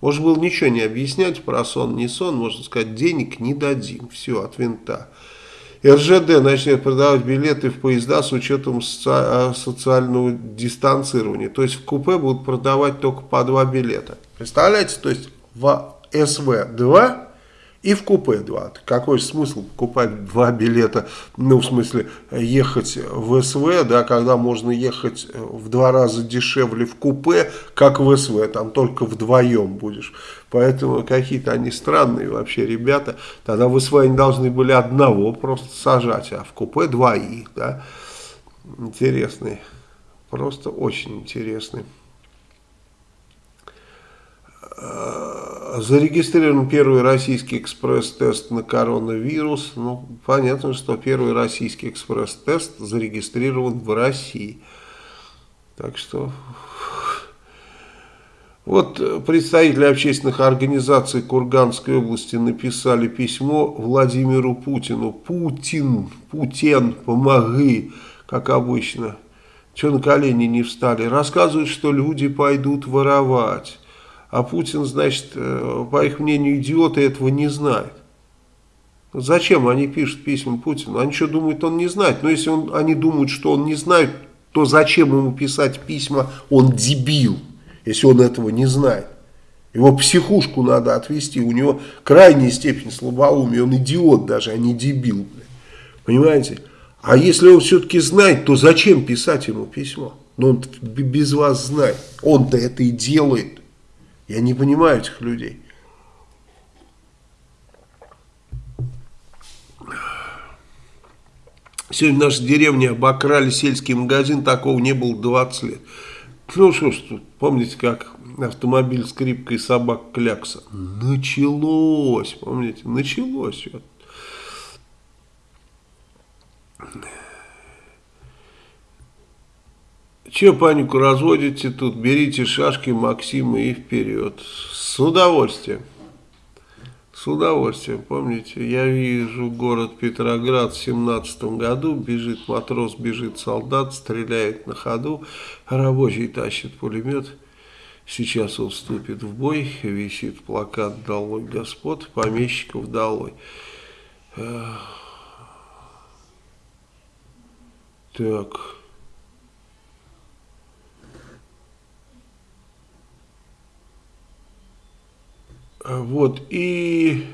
Можно было ничего не объяснять про сон, не сон, можно сказать, денег не дадим. Все, от винта. РЖД начнет продавать билеты в поезда с учетом соци социального дистанцирования. То есть в купе будут продавать только по два билета. Представляете? То есть в СВ-2 и в купе 2. Какой смысл покупать два билета, ну, в смысле, ехать в СВ, да, когда можно ехать в два раза дешевле в купе, как в СВ, там только вдвоем будешь. Поэтому какие-то они странные вообще ребята. Тогда в СВ они должны были одного просто сажать, а в купе двоих, да. Интересный, просто очень интересный. Зарегистрирован первый российский экспресс-тест на коронавирус. Ну, понятно, что первый российский экспресс-тест зарегистрирован в России. Так что... Вот представители общественных организаций Курганской области написали письмо Владимиру Путину. Путин, Путин, помоги, как обычно. Что на колени не встали? Рассказывают, что люди пойдут воровать. А Путин, значит, э, по их мнению, идиоты этого не знают. Зачем они пишут письма Путину? Они что думают, он не знает? Но если он, они думают, что он не знает, то зачем ему писать письма, он дебил, если он этого не знает. Его психушку надо отвести, у него крайняя степень слабоумия, он идиот даже, а не дебил. Понимаете? А если он все-таки знает, то зачем писать ему письмо? Но он без вас знает, он-то это и делает. Я не понимаю этих людей. Сегодня в нашей деревне обокрали сельский магазин, такого не было 20 лет. Ну что ж, помните, как автомобиль скрипка и собак клякса? Началось, помните, началось. Че панику разводите тут? Берите шашки Максима и вперед. С удовольствием. С удовольствием. Помните, я вижу город Петроград в семнадцатом году. Бежит матрос, бежит солдат, стреляет на ходу. Рабочий тащит пулемет. Сейчас он вступит в бой. Висит плакат «Долой господ», помещиков «Долой». Так. Вот, и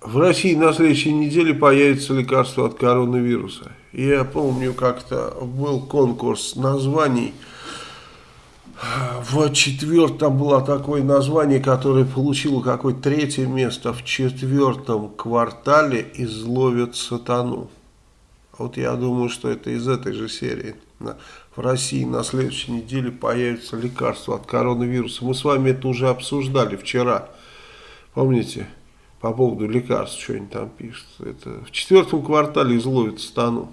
в России на следующей неделе появится лекарство от коронавируса. Я помню, как-то был конкурс названий. В четвертом было такое название, которое получило какое-то третье место. В четвертом квартале изловят сатану. Вот я думаю, что это из этой же серии в России на следующей неделе появится лекарство от коронавируса. Мы с вами это уже обсуждали вчера. Помните? По поводу лекарств что-нибудь там пишут. Это в четвертом квартале изловит стану.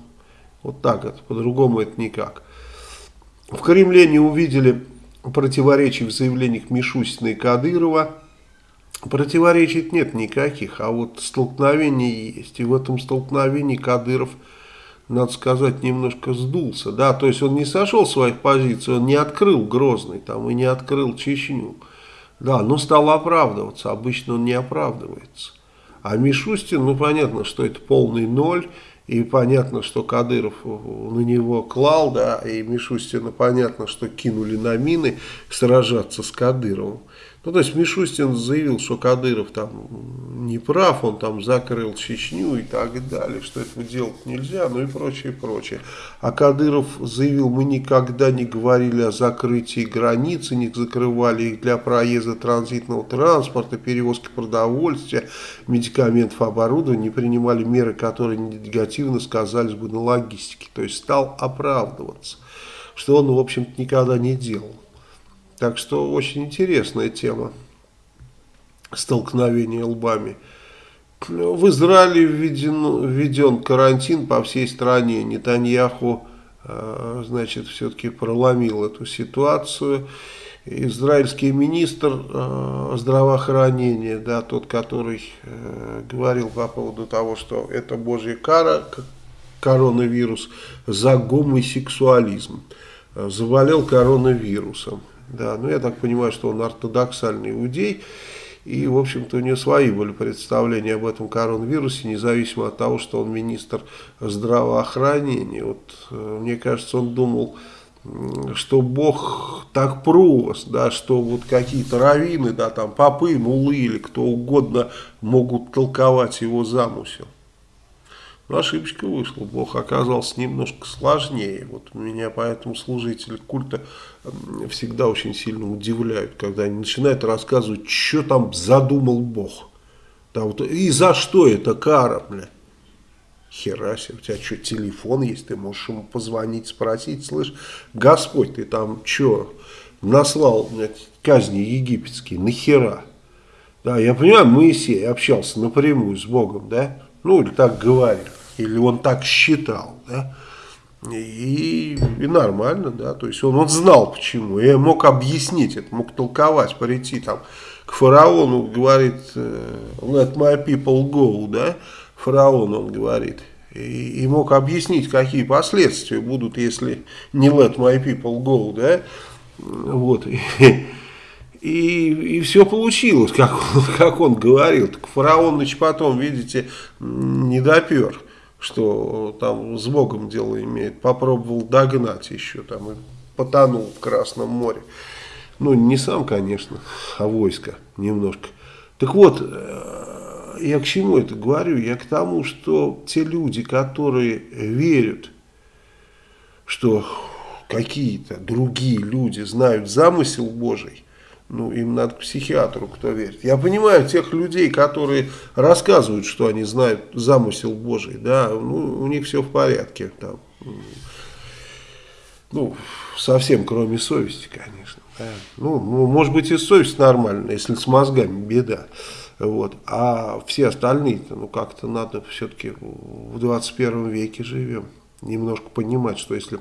Вот так это. По-другому это никак. В Кремле не увидели противоречий в заявлениях Мишустина и Кадырова. Противоречий нет никаких, а вот столкновения есть. И в этом столкновении Кадыров – надо сказать, немножко сдулся. Да, то есть он не сошел с своих позиций, он не открыл Грозный там и не открыл Чечню. Да, но стал оправдываться. Обычно он не оправдывается. А Мишустин, ну понятно, что это полный ноль. И понятно, что Кадыров на него клал, да, и Мишустина понятно, что кинули на мины сражаться с Кадыровым. Ну, то есть Мишустин заявил, что Кадыров там не прав, он там закрыл Чечню и так далее, что этого делать нельзя, ну и прочее, прочее. А Кадыров заявил, мы никогда не говорили о закрытии границы, не закрывали их для проезда транзитного транспорта, перевозки продовольствия, медикаментов, оборудования, не принимали меры, которые негативно сказались бы на логистике. То есть стал оправдываться, что он, в общем-то, никогда не делал. Так что очень интересная тема столкновения лбами. В Израиле введен, введен карантин по всей стране. Нетаньяху, э, значит, все-таки проломил эту ситуацию. Израильский министр э, здравоохранения, да, тот, который э, говорил по поводу того, что это божья кара, коронавирус, за гомосексуализм, заболел коронавирусом. Да, ну я так понимаю, что он ортодоксальный иудей. И, в общем-то, у него свои были представления об этом коронавирусе, независимо от того, что он министр здравоохранения. Вот, э, мне кажется, он думал, что Бог так прост, да, что вот какие-то раввины, да, там, попы, мулы или кто угодно могут толковать его замысел. Ошибочка вышла. Бог оказался немножко сложнее. Вот меня поэтому служители культа всегда очень сильно удивляют, когда они начинают рассказывать, что там задумал Бог. Да, вот, и за что это кара, бля? Хера у тебя что, телефон есть, ты можешь ему позвонить, спросить, слышь, Господь, ты там что, наслал блядь, казни египетские, нахера? Да, я понимаю, Моисей общался напрямую с Богом, да, ну или так говорил или он так считал, да, и, и нормально, да, то есть он, он знал почему, и мог объяснить это, мог толковать, прийти там к фараону, говорит, э, let my people go, да, фараон, он говорит, и, и мог объяснить, какие последствия будут, если не let my people go, да, вот, и, и, и все получилось, как он, как он говорил, так фараон, значит, потом, видите, не допер, что там с Богом дело имеет, попробовал догнать еще там и потонул в Красном море. Ну, не сам, конечно, а войско немножко. Так вот, э, я к чему это говорю? Я к тому, что те люди, которые верят, что какие-то другие люди знают замысел Божий, ну, им надо к психиатру, кто верит. Я понимаю тех людей, которые рассказывают, что они знают замысел Божий, да, ну, у них все в порядке, там, ну, совсем кроме совести, конечно, да. ну, ну, может быть и совесть нормальная, если с мозгами беда, вот, а все остальные-то, ну, как-то надо все-таки в 21 веке живем, немножко понимать, что если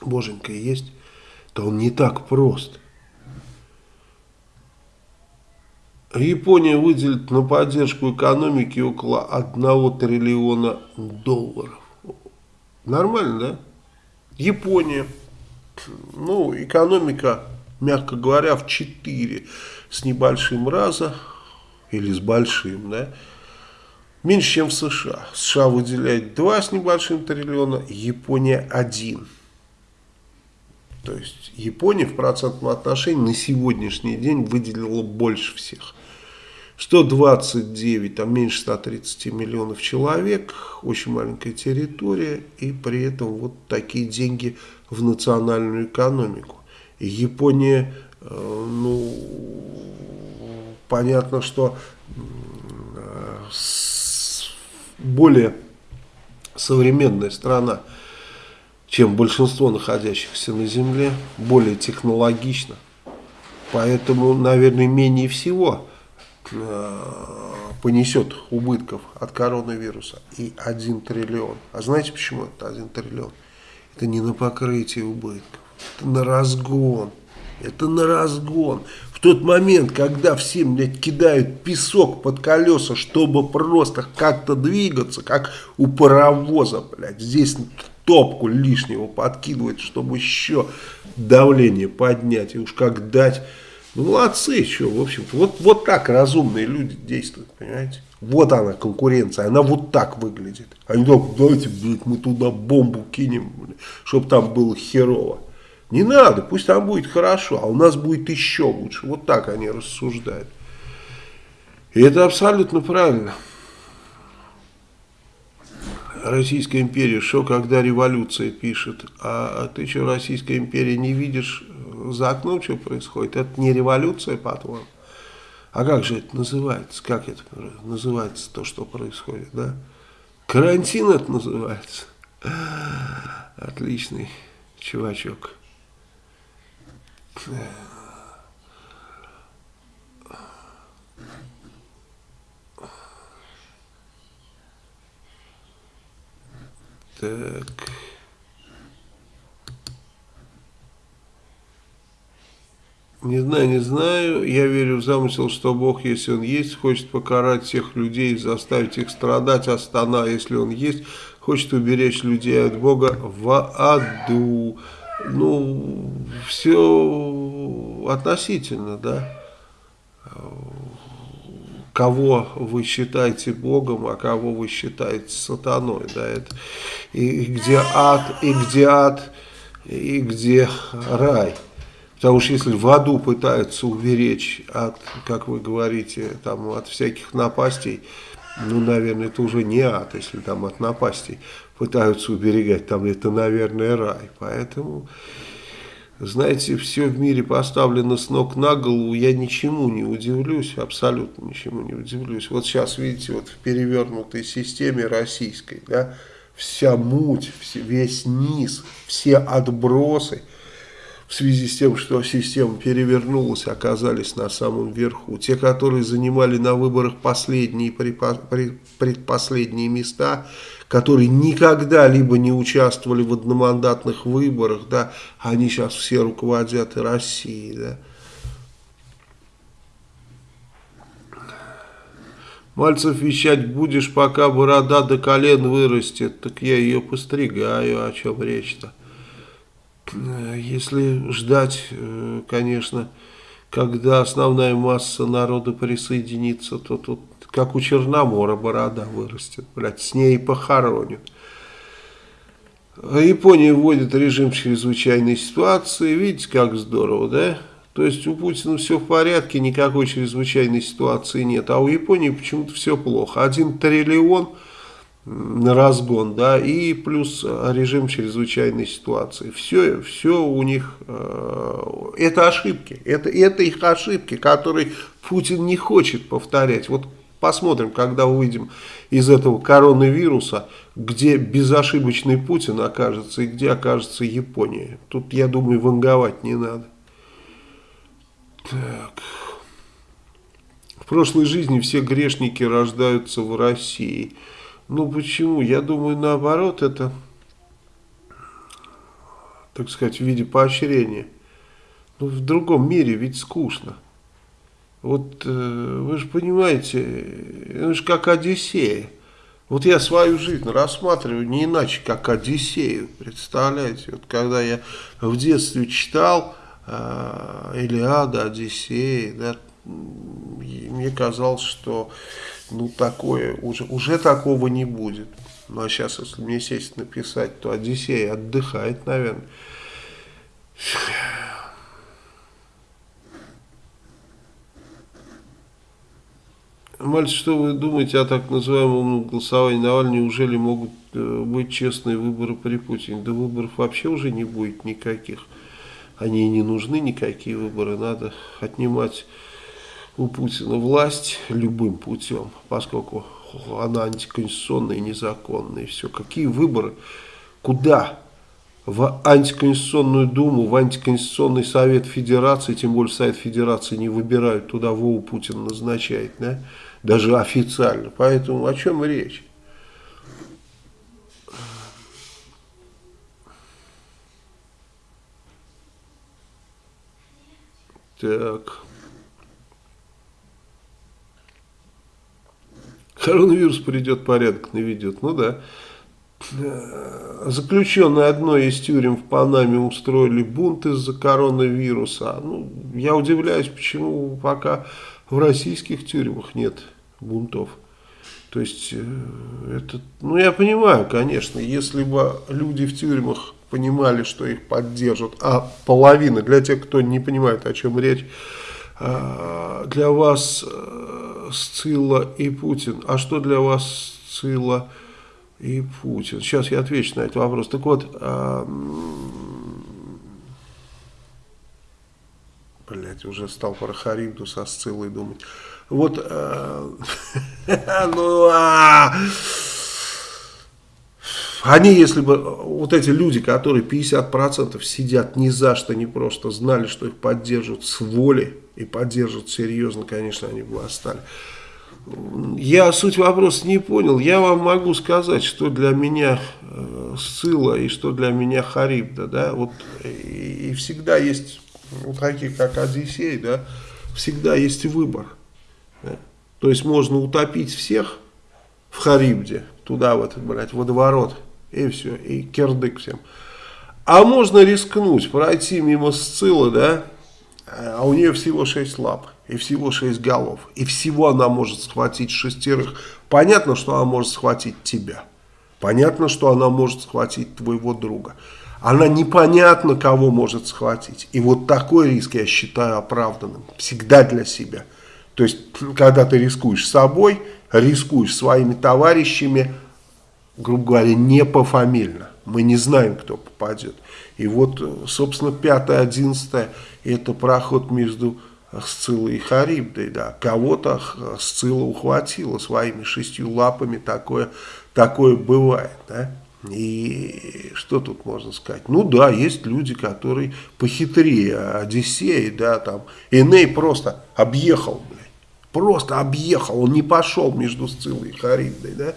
Боженька есть, то он не так прост, Япония выделит на поддержку экономики около 1 триллиона долларов. Нормально, да? Япония. Ну, экономика, мягко говоря, в 4 с небольшим раза, или с большим, да? меньше, чем в США. США выделяет 2 с небольшим триллиона, Япония 1. То есть Япония в процентном отношении на сегодняшний день выделила больше всех. 129, там меньше 130 миллионов человек, очень маленькая территория, и при этом вот такие деньги в национальную экономику. И Япония, э, ну, понятно, что более современная страна, чем большинство находящихся на Земле, более технологично. Поэтому, наверное, менее всего э, понесет убытков от коронавируса и 1 триллион. А знаете почему это 1 триллион? Это не на покрытие убытков, это на разгон. Это на разгон. В тот момент, когда всем, блядь, кидают песок под колеса, чтобы просто как-то двигаться, как у паровоза, блядь, здесь топку лишнего подкидывать, чтобы еще давление поднять, и уж как дать. Молодцы, что, в общем-то, вот, вот так разумные люди действуют, понимаете? Вот она, конкуренция, она вот так выглядит. Они так, давайте, блядь, мы туда бомбу кинем, чтобы там было херово. Не надо, пусть там будет хорошо, а у нас будет еще лучше. Вот так они рассуждают. И это абсолютно правильно. Российская империя, что когда революция пишет, а, а ты что, Российская империя, не видишь за окном, что происходит? Это не революция, по-твоему? А как же это называется? Как это называется, то, что происходит, да? Карантин это называется. Отличный чувачок. Так. Не знаю, не знаю. Я верю в замысел, что Бог, если Он есть, хочет покарать всех людей, заставить их страдать, а если Он есть, хочет уберечь людей от Бога в аду ну, все относительно, да. Кого вы считаете Богом, а кого вы считаете сатаной, да, это и где ад, и где ад, и где рай. Потому что если в аду пытаются уберечь от, как вы говорите, там, от всяких напастей, ну, наверное, это уже не ад, если там от напастей пытаются уберегать, там это, наверное, рай. Поэтому, знаете, все в мире поставлено с ног на голову, я ничему не удивлюсь, абсолютно ничему не удивлюсь. Вот сейчас, видите, вот в перевернутой системе российской, да, вся муть, весь низ, все отбросы – в связи с тем, что система перевернулась, оказались на самом верху. Те, которые занимали на выборах последние, предпоследние места, которые никогда либо не участвовали в одномандатных выборах, да, они сейчас все руководят и Россией, да. Мальцев вещать будешь, пока борода до колен вырастет, так я ее постригаю, о чем речь-то. Э, если ждать, э, конечно, когда основная масса народа присоединится, то тут как у Черномора борода вырастет, блядь, с ней похоронят. Япония вводит режим чрезвычайной ситуации, видите, как здорово, да? То есть у Путина все в порядке, никакой чрезвычайной ситуации нет, а у Японии почему-то все плохо. Один триллион на разгон, да, и плюс режим чрезвычайной ситуации. Все, все у них, э, это ошибки, это, это их ошибки, которые Путин не хочет повторять. Вот посмотрим, когда выйдем из этого коронавируса, где безошибочный Путин окажется и где окажется Япония. Тут, я думаю, ванговать не надо. Так. В прошлой жизни все грешники рождаются в России. Ну почему? Я думаю, наоборот, это, так сказать, в виде поощрения. Ну, в другом мире ведь скучно. Вот э, вы же понимаете, это же как Одиссея. Вот я свою жизнь рассматриваю не иначе, как Одиссею, представляете? Вот когда я в детстве читал э, Илиада, Одиссея, да, мне казалось, что ну, такое, уже, уже такого не будет. Ну, а сейчас, если мне сесть написать, то Одиссей отдыхает, наверное. Мальчик, что вы думаете о так называемом голосовании Навального? Неужели могут э, быть честные выборы при Путине? Да выборов вообще уже не будет никаких. Они не нужны, никакие выборы. Надо отнимать у Путина власть любым путем, поскольку она антиконституционная и незаконная. И все. Какие выборы? Куда? В антиконституционную думу, в антиконституционный совет федерации, тем более совет федерации не выбирают, туда Вову Путин назначает, да? даже официально. Поэтому о чем речь? Так. Коронавирус придет, порядок наведет. Ну да. Заключенные одной из тюрем в Панаме устроили бунт из-за коронавируса. Ну, я удивляюсь, почему пока в российских тюрьмах нет бунтов. То есть, э, это, ну я понимаю, конечно, если бы люди в тюрьмах понимали, что их поддержат, а половина, для тех, кто не понимает, о чем речь, для вас э, Сцилла и Путин, а что для вас Сцилла и Путин? Сейчас я отвечу на этот вопрос. Так вот, а, блять, уже стал про Харибду со Сциллой думать. Вот, э, *laughs* ну, а, они, если бы, вот эти люди, которые 50% сидят ни за что, не просто знали, что их поддержат с воли и поддержат серьезно, конечно, они бы остались. Я суть вопроса не понял. Я вам могу сказать, что для меня э, Сцилла и что для меня Харибда. Да? Вот, и, и всегда есть вот такие, как Одиссей, да, всегда есть выбор. Да? То есть можно утопить всех в Харибде, туда вот, блядь, водоворот, и все, и кирдык всем. А можно рискнуть, пройти мимо Сцилы, да, а у нее всего 6 лап, и всего 6 голов, и всего она может схватить шестерых. Понятно, что она может схватить тебя, понятно, что она может схватить твоего друга. Она непонятно кого может схватить. И вот такой риск я считаю оправданным. Всегда для себя. То есть, когда ты рискуешь собой, рискуешь своими товарищами, грубо говоря, не пофамильно. Мы не знаем, кто попадет. И вот, собственно, 5-11 это проход между Сциллой и Харибдой. Да. Кого-то Сцилла ухватила своими шестью лапами, такое, такое бывает. Да. И что тут можно сказать? Ну да, есть люди, которые похитрее Одиссея, да, там, Эней просто объехал, Просто объехал, он не пошел между Сциллой и Харибдой, да?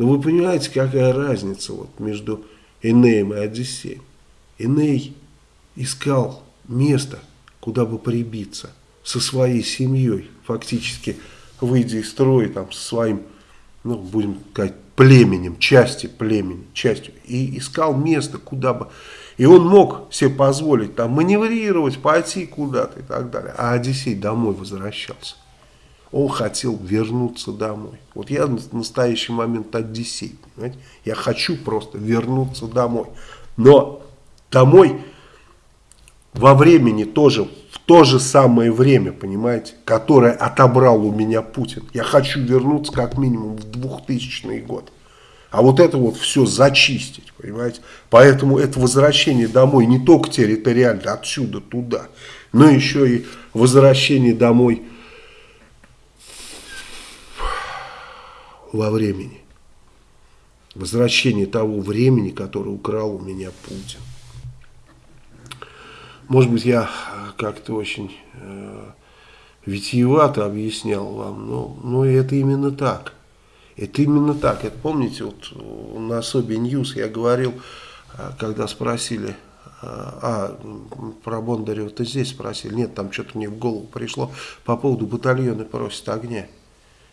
Но вы понимаете, какая разница вот между Энеем и Одиссеем? Эней искал место, куда бы прибиться со своей семьей, фактически выйдя из строя там со своим, ну, будем сказать, племенем, части племени, частью, и искал место, куда бы... И он мог себе позволить там маневрировать, пойти куда-то и так далее. А Одиссей домой возвращался. Он хотел вернуться домой. Вот я в настоящий момент Одиссей. Понимаете? Я хочу просто вернуться домой. Но домой во времени тоже, в то же самое время, понимаете, которое отобрал у меня Путин. Я хочу вернуться как минимум в 2000 год. А вот это вот все зачистить, понимаете. Поэтому это возвращение домой не только территориально, отсюда туда, но еще и возвращение домой во времени. Возвращение того времени, которое украл у меня Путин. Может быть, я как-то очень э, витиевато объяснял вам, но, но это именно так. Это именно так. Это помните, вот на особе News я говорил, э, когда спросили, э, а, про Бондарева-то здесь спросили, нет, там что-то мне в голову пришло по поводу батальона просит огня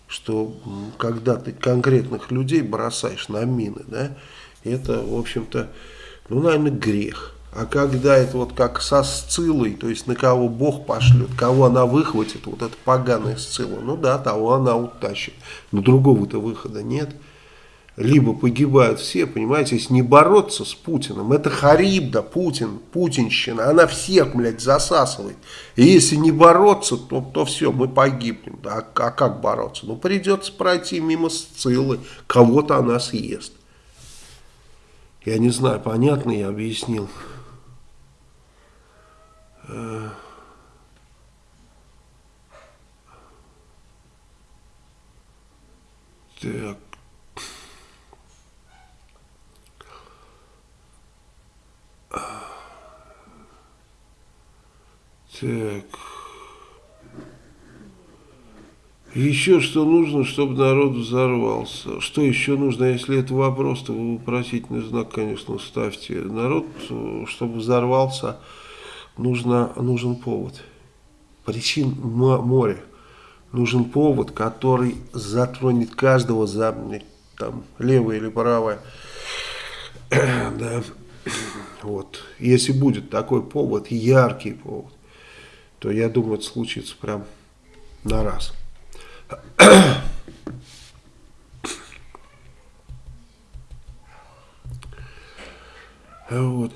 что когда ты конкретных людей бросаешь на мины, да, это, в общем-то, ну, наверное, грех. А когда это вот как со Сцилой, то есть на кого Бог пошлет, кого она выхватит, вот эта поганая Сцила, ну да, того она утащит. Но другого-то выхода нет. Либо погибают все, понимаете, если не бороться с Путиным, это Харибда, Путин, путинщина, она всех, блядь, засасывает. И если не бороться, то, то все, мы погибнем. А, а как бороться? Ну, придется пройти мимо Сцилы, кого-то она съест. Я не знаю, понятно я объяснил. Так. Так. Еще что нужно, чтобы народ взорвался? Что еще нужно, если это вопрос, то вы вопросительный знак, конечно, ставьте. Народ, чтобы взорвался, нужно, нужен повод. Причин море. Нужен повод, который затронет каждого за там, левое или правое. *clears throat* да. Вот. Если будет такой повод, яркий повод, то я думаю, это случится прям на раз. вот.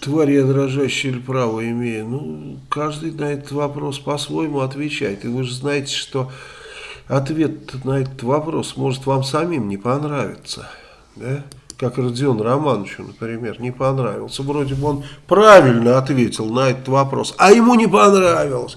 Тварь я дрожащая или право имею? Ну, каждый на этот вопрос по-своему отвечает. И вы же знаете, что ответ на этот вопрос может вам самим не понравиться. Да? Как Родион Романовичу, например, не понравился. Вроде бы он правильно ответил на этот вопрос, а ему не понравилось.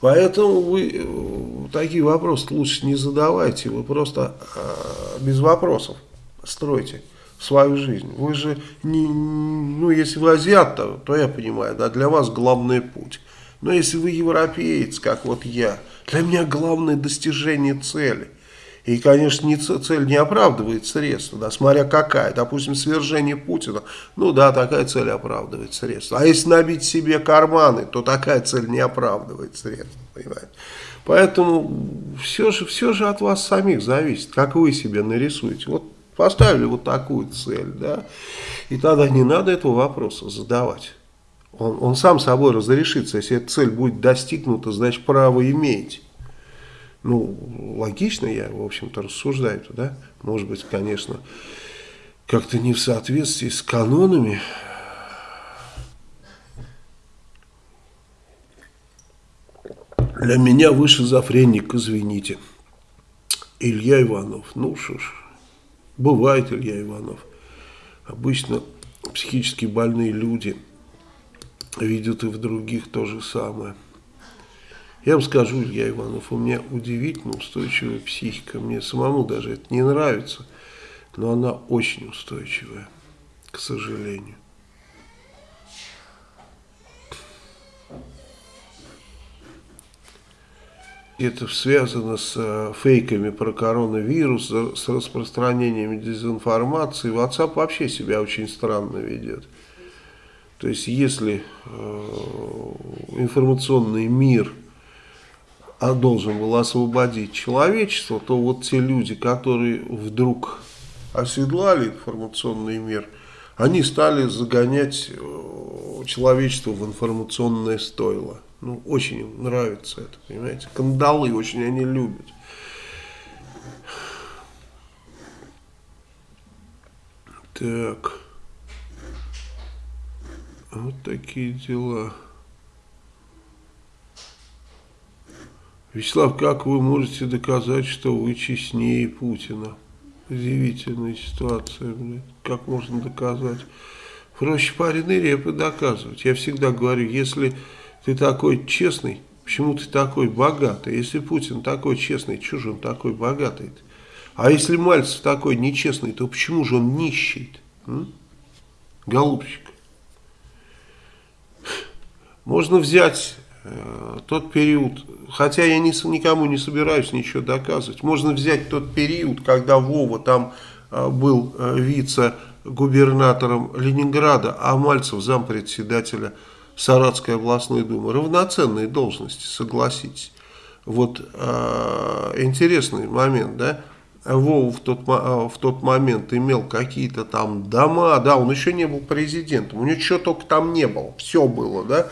Поэтому вы э, такие вопросы лучше не задавайте, вы просто э, без вопросов стройте свою жизнь. Вы же, не, ну если вы азиат, то, то я понимаю, да, для вас главный путь. Но если вы европеец, как вот я, для меня главное достижение цели. И, конечно, не цель не оправдывает средства, да, смотря какая. Допустим, свержение Путина, ну да, такая цель оправдывает средства. А если набить себе карманы, то такая цель не оправдывает средства, понимаете. Поэтому все же, все же от вас самих зависит, как вы себе нарисуете. Вот поставили вот такую цель, да, и тогда не надо этого вопроса задавать. Он, он сам собой разрешится, если эта цель будет достигнута, значит право имеете. Ну, логично я, в общем-то, рассуждаю, да? Может быть, конечно, как-то не в соответствии с канонами. Для меня вы шизофреник, извините. Илья Иванов. Ну что ж, бывает Илья Иванов. Обычно психически больные люди видят и в других то же самое. Я вам скажу, Илья Иванов, у меня удивительно устойчивая психика. Мне самому даже это не нравится, но она очень устойчивая, к сожалению. Это связано с э, фейками про коронавирус, с распространением дезинформации. WhatsApp вообще себя очень странно ведет. То есть, если э, информационный мир – а должен был освободить человечество, то вот те люди, которые вдруг оседлали информационный мир, они стали загонять э, человечество в информационное стойло. Ну, очень им нравится это, понимаете. Кандалы очень они любят. Так. Вот такие дела. Вячеслав, как вы можете доказать, что вы честнее Путина? Удивительная ситуация, блядь. Как можно доказать? Проще пареной репы доказывать. Я всегда говорю, если ты такой честный, почему ты такой богатый? Если Путин такой честный, же он такой богатый -то? А если Мальцев такой нечестный, то почему же он нищий? Голубчик. Можно взять тот период, хотя я не, никому не собираюсь ничего доказывать, можно взять тот период, когда Вова там э, был э, вице-губернатором Ленинграда, а Мальцев зампредседателя Саратской областной думы. Равноценные должности, согласитесь. Вот э, интересный момент, да? Вова в тот, в тот момент имел какие-то там дома, да, он еще не был президентом, у него чего только там не было, все было, да,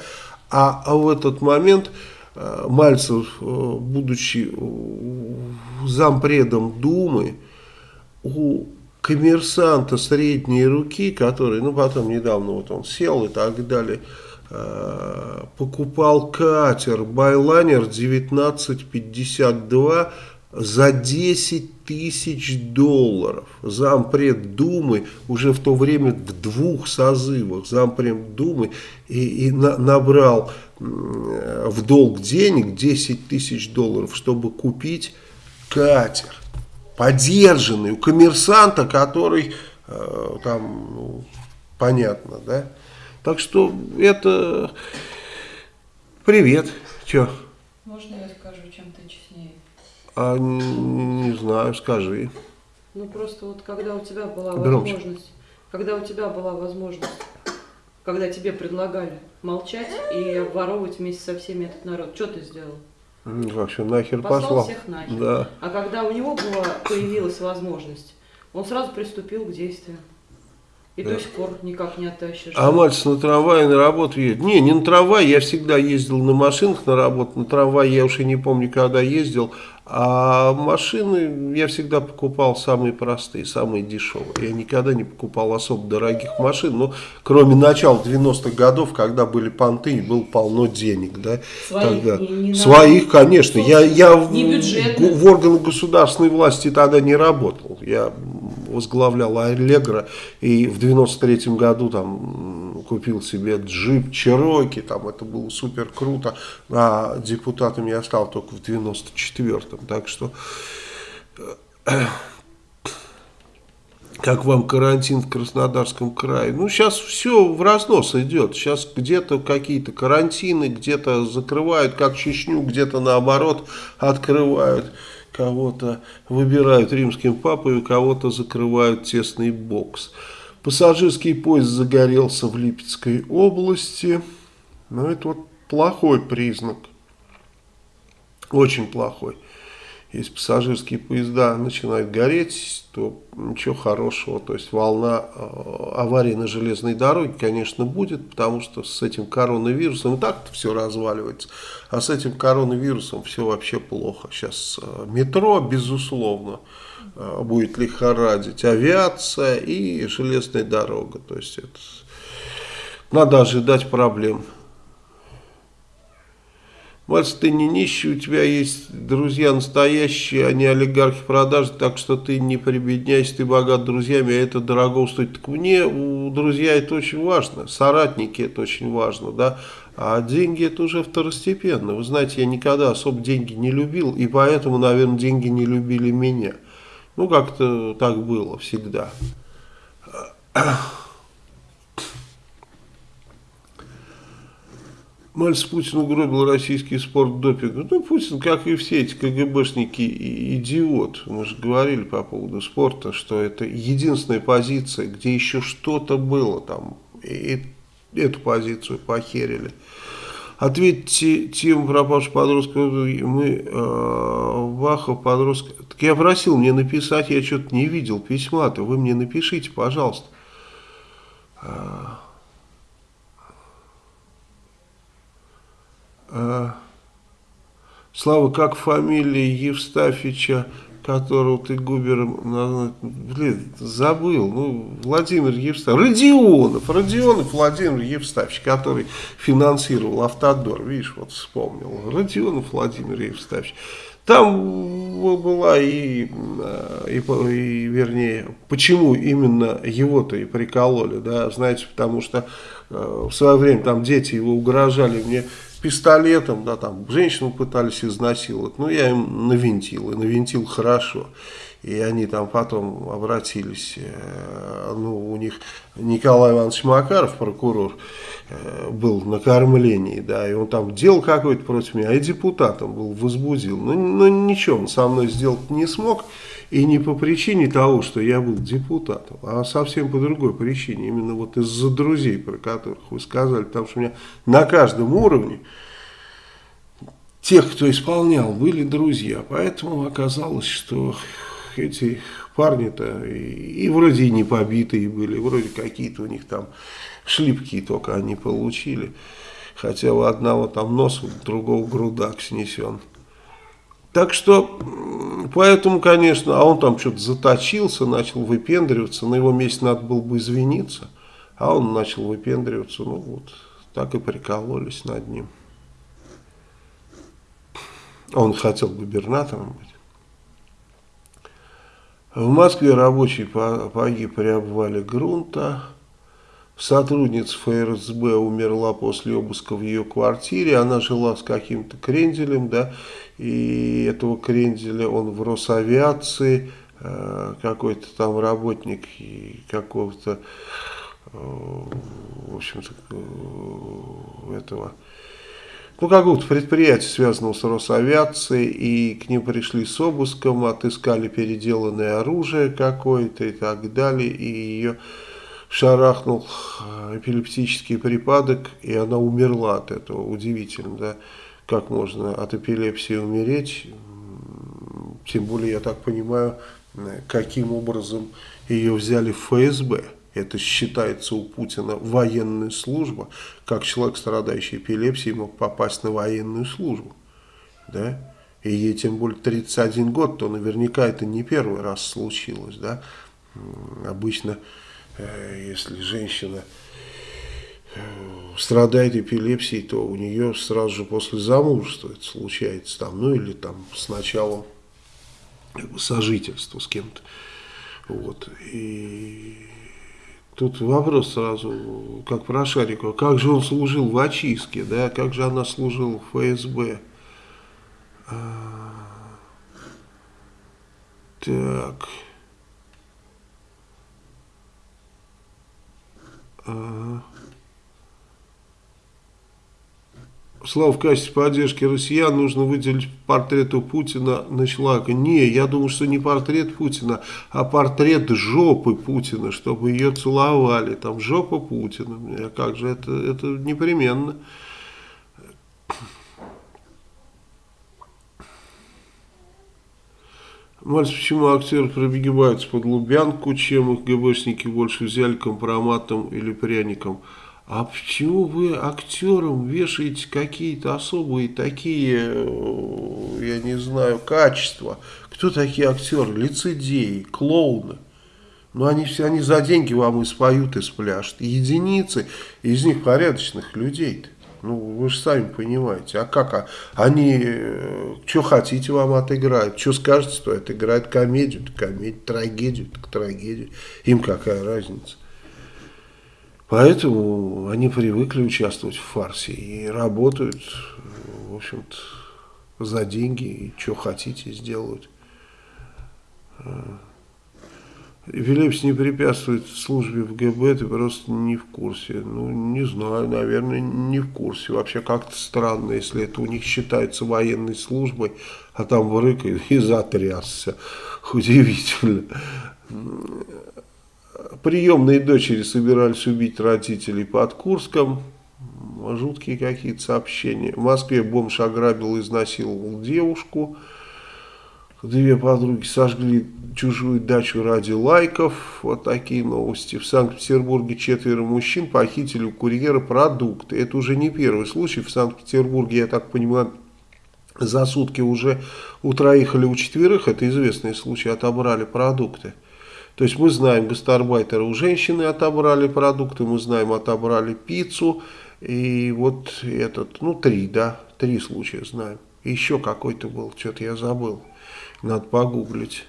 а, а в этот момент э, Мальцев, э, будучи зампредом Думы, у коммерсанта средней руки, который, ну потом недавно вот он сел и так далее, э, покупал катер Байлайнер 1952 за 10 тысяч долларов. Зампред Думы уже в то время в двух созывах зампред Думы и, и на, набрал в долг денег 10 тысяч долларов, чтобы купить катер. Подержанный у коммерсанта, который э, там, ну, понятно, да. Так что это привет. Че?
Можно я скажу, чем ты честнее?
А, не знаю, скажи.
Ну просто вот когда у тебя была Громче. возможность, когда у тебя была возможность, когда тебе предлагали молчать и обворовывать вместе со всеми этот народ, что ты сделал?
Вообще нахер
послал.
Послал
всех нахер.
Да.
А когда у него была, появилась возможность, он сразу приступил к действию. И да. до сих пор никак не оттащишь.
А мальчик на трамвае на работу едет? Не, не на трамвае, я всегда ездил на машинах на работу. На трамвае я уже не помню, когда ездил. А машины я всегда покупал самые простые, самые дешевые. Я никогда не покупал особо дорогих машин, но кроме начала 90-х годов, когда были понты и было полно денег. Да,
Своих, тогда. Не, не
Своих конечно. Я, я в,
в,
органах государственной власти тогда не работал. Я возглавлял Аллегро и в 93 году там купил себе джип Чероки, там это было супер круто, а депутатом я стал только в 94-м, так что как вам карантин в Краснодарском крае. Ну, сейчас все в разнос идет. Сейчас где-то какие-то карантины, где-то закрывают, как Чечню, где-то наоборот открывают кого-то выбирают римским папой, у кого-то закрывают тесный бокс. Пассажирский поезд загорелся в Липецкой области. Ну, это вот плохой признак. Очень плохой. Если пассажирские поезда начинают гореть, то ничего хорошего. То есть волна э, аварий на железной дороге, конечно, будет, потому что с этим коронавирусом и так все разваливается. А с этим коронавирусом все вообще плохо. Сейчас э, метро, безусловно, э, будет лихорадить. Авиация и железная дорога. То есть это надо ожидать проблем. Мальцев, ты не нищий, у тебя есть друзья настоящие, а не олигархи продажи, так что ты не прибедняйся, ты богат друзьями, а это дорого стоит. Так мне у друзья это очень важно, соратники это очень важно, да, а деньги это уже второстепенно. Вы знаете, я никогда особо деньги не любил, и поэтому, наверное, деньги не любили меня. Ну, как-то так было всегда. Мальцев Путин угробил российский спорт допинга. Ну, Путин, как и все эти КГБшники, идиот. Мы же говорили по поводу спорта, что это единственная позиция, где еще что-то было там. И эту позицию похерили. Ответьте тем пропавших подростков, мы, э, Вахов, подростка. Так я просил мне написать, я что-то не видел письма-то, вы мне напишите, пожалуйста. А, А, Слава, как фамилия Евстафича, которого ты губером, блин, забыл, ну, Владимир Евстафич, Родионов, Родионов Владимир Евстафич, который финансировал Автодор, видишь, вот вспомнил, Родионов Владимир Евстафич. Там была и, и, и, вернее, почему именно его-то и прикололи, да, знаете, потому что э, в свое время там дети его угрожали мне, пистолетом, да, там, женщину пытались изнасиловать, ну, я им навинтил, и навинтил хорошо. И они там потом обратились, э, ну, у них Николай Иванович Макаров, прокурор, э, был на кормлении, да, и он там делал какой-то против меня, и депутатом был, возбудил. Но, но ничего он со мной сделать не смог, и не по причине того, что я был депутатом, а совсем по другой причине. Именно вот из-за друзей, про которых вы сказали. Потому что у меня на каждом уровне тех, кто исполнял, были друзья. Поэтому оказалось, что эти парни-то и, и вроде и не побитые были, вроде какие-то у них там шлипки только они получили. Хотя у одного там нос, у другого грудак снесен. Так что, поэтому, конечно, а он там что-то заточился, начал выпендриваться, на его месте надо было бы извиниться, а он начал выпендриваться, ну вот, так и прикололись над ним. Он хотел губернатором быть. В Москве рабочий погиб при обвале грунта. Сотрудница ФРСБ умерла после обыска в ее квартире. Она жила с каким-то кренделем, да, и этого кренделя он в Росавиации, э, какой-то там работник какого-то, э, в общем-то, э, этого ну, какого-то предприятия, связанного с Росавиацией, и к ним пришли с обыском, отыскали переделанное оружие какое-то и так далее, и ее шарахнул эпилептический припадок, и она умерла от этого. Удивительно, да, как можно от эпилепсии умереть, тем более, я так понимаю, каким образом ее взяли в ФСБ это считается у Путина военная служба, как человек, страдающий эпилепсией, мог попасть на военную службу. Да? И ей тем более 31 год, то наверняка это не первый раз случилось. Да? Обычно, э, если женщина страдает эпилепсией, то у нее сразу же после замужества это случается, там, ну или там с началом как бы, сожительства с кем-то. Вот. И Тут вопрос сразу, как про Шарикова, как же он служил в очистке, да, как же она служила в ФСБ. А, так. А. Слава, в качестве поддержки россиян нужно выделить портрету Путина на Шлака. Не, я думаю, что не портрет Путина, а портрет жопы Путина, чтобы ее целовали. Там жопа Путина. А как же это, это непременно. Мальцев, почему актеры пробегиваются под Лубянку, чем их ГБшники больше взяли компроматом или пряником? А почему вы актерам вешаете какие-то особые такие, э, я не знаю, качества? Кто такие актеры? Лицедеи, клоуны. Ну, они все, они за деньги вам и споют, и спляшут. Единицы из них порядочных людей -то. Ну, вы же сами понимаете. А как? А, они, э, что хотите вам отыграют? Что скажете, то отыграют комедию, комедию, трагедию, так трагедию. Им какая разница? Поэтому они привыкли участвовать в фарсе и работают, в общем-то, за деньги, и что хотите сделают. Филиппс не препятствует службе в ГБ, ты просто не в курсе. Ну, не знаю, наверное, не в курсе. Вообще как-то странно, если это у них считается военной службой, а там врыкает и затрясся. Удивительно приемные дочери собирались убить родителей под Курском. Жуткие какие-то сообщения. В Москве бомж ограбил и изнасиловал девушку. Две подруги сожгли чужую дачу ради лайков. Вот такие новости. В Санкт-Петербурге четверо мужчин похитили у курьера продукты. Это уже не первый случай. В Санкт-Петербурге, я так понимаю, за сутки уже у троих или у четверых, это известный случай, отобрали продукты. То есть мы знаем, гастарбайтеры у женщины отобрали продукты, мы знаем, отобрали пиццу. И вот этот, ну три, да, три случая знаем. еще какой-то был, что-то я забыл. Надо погуглить.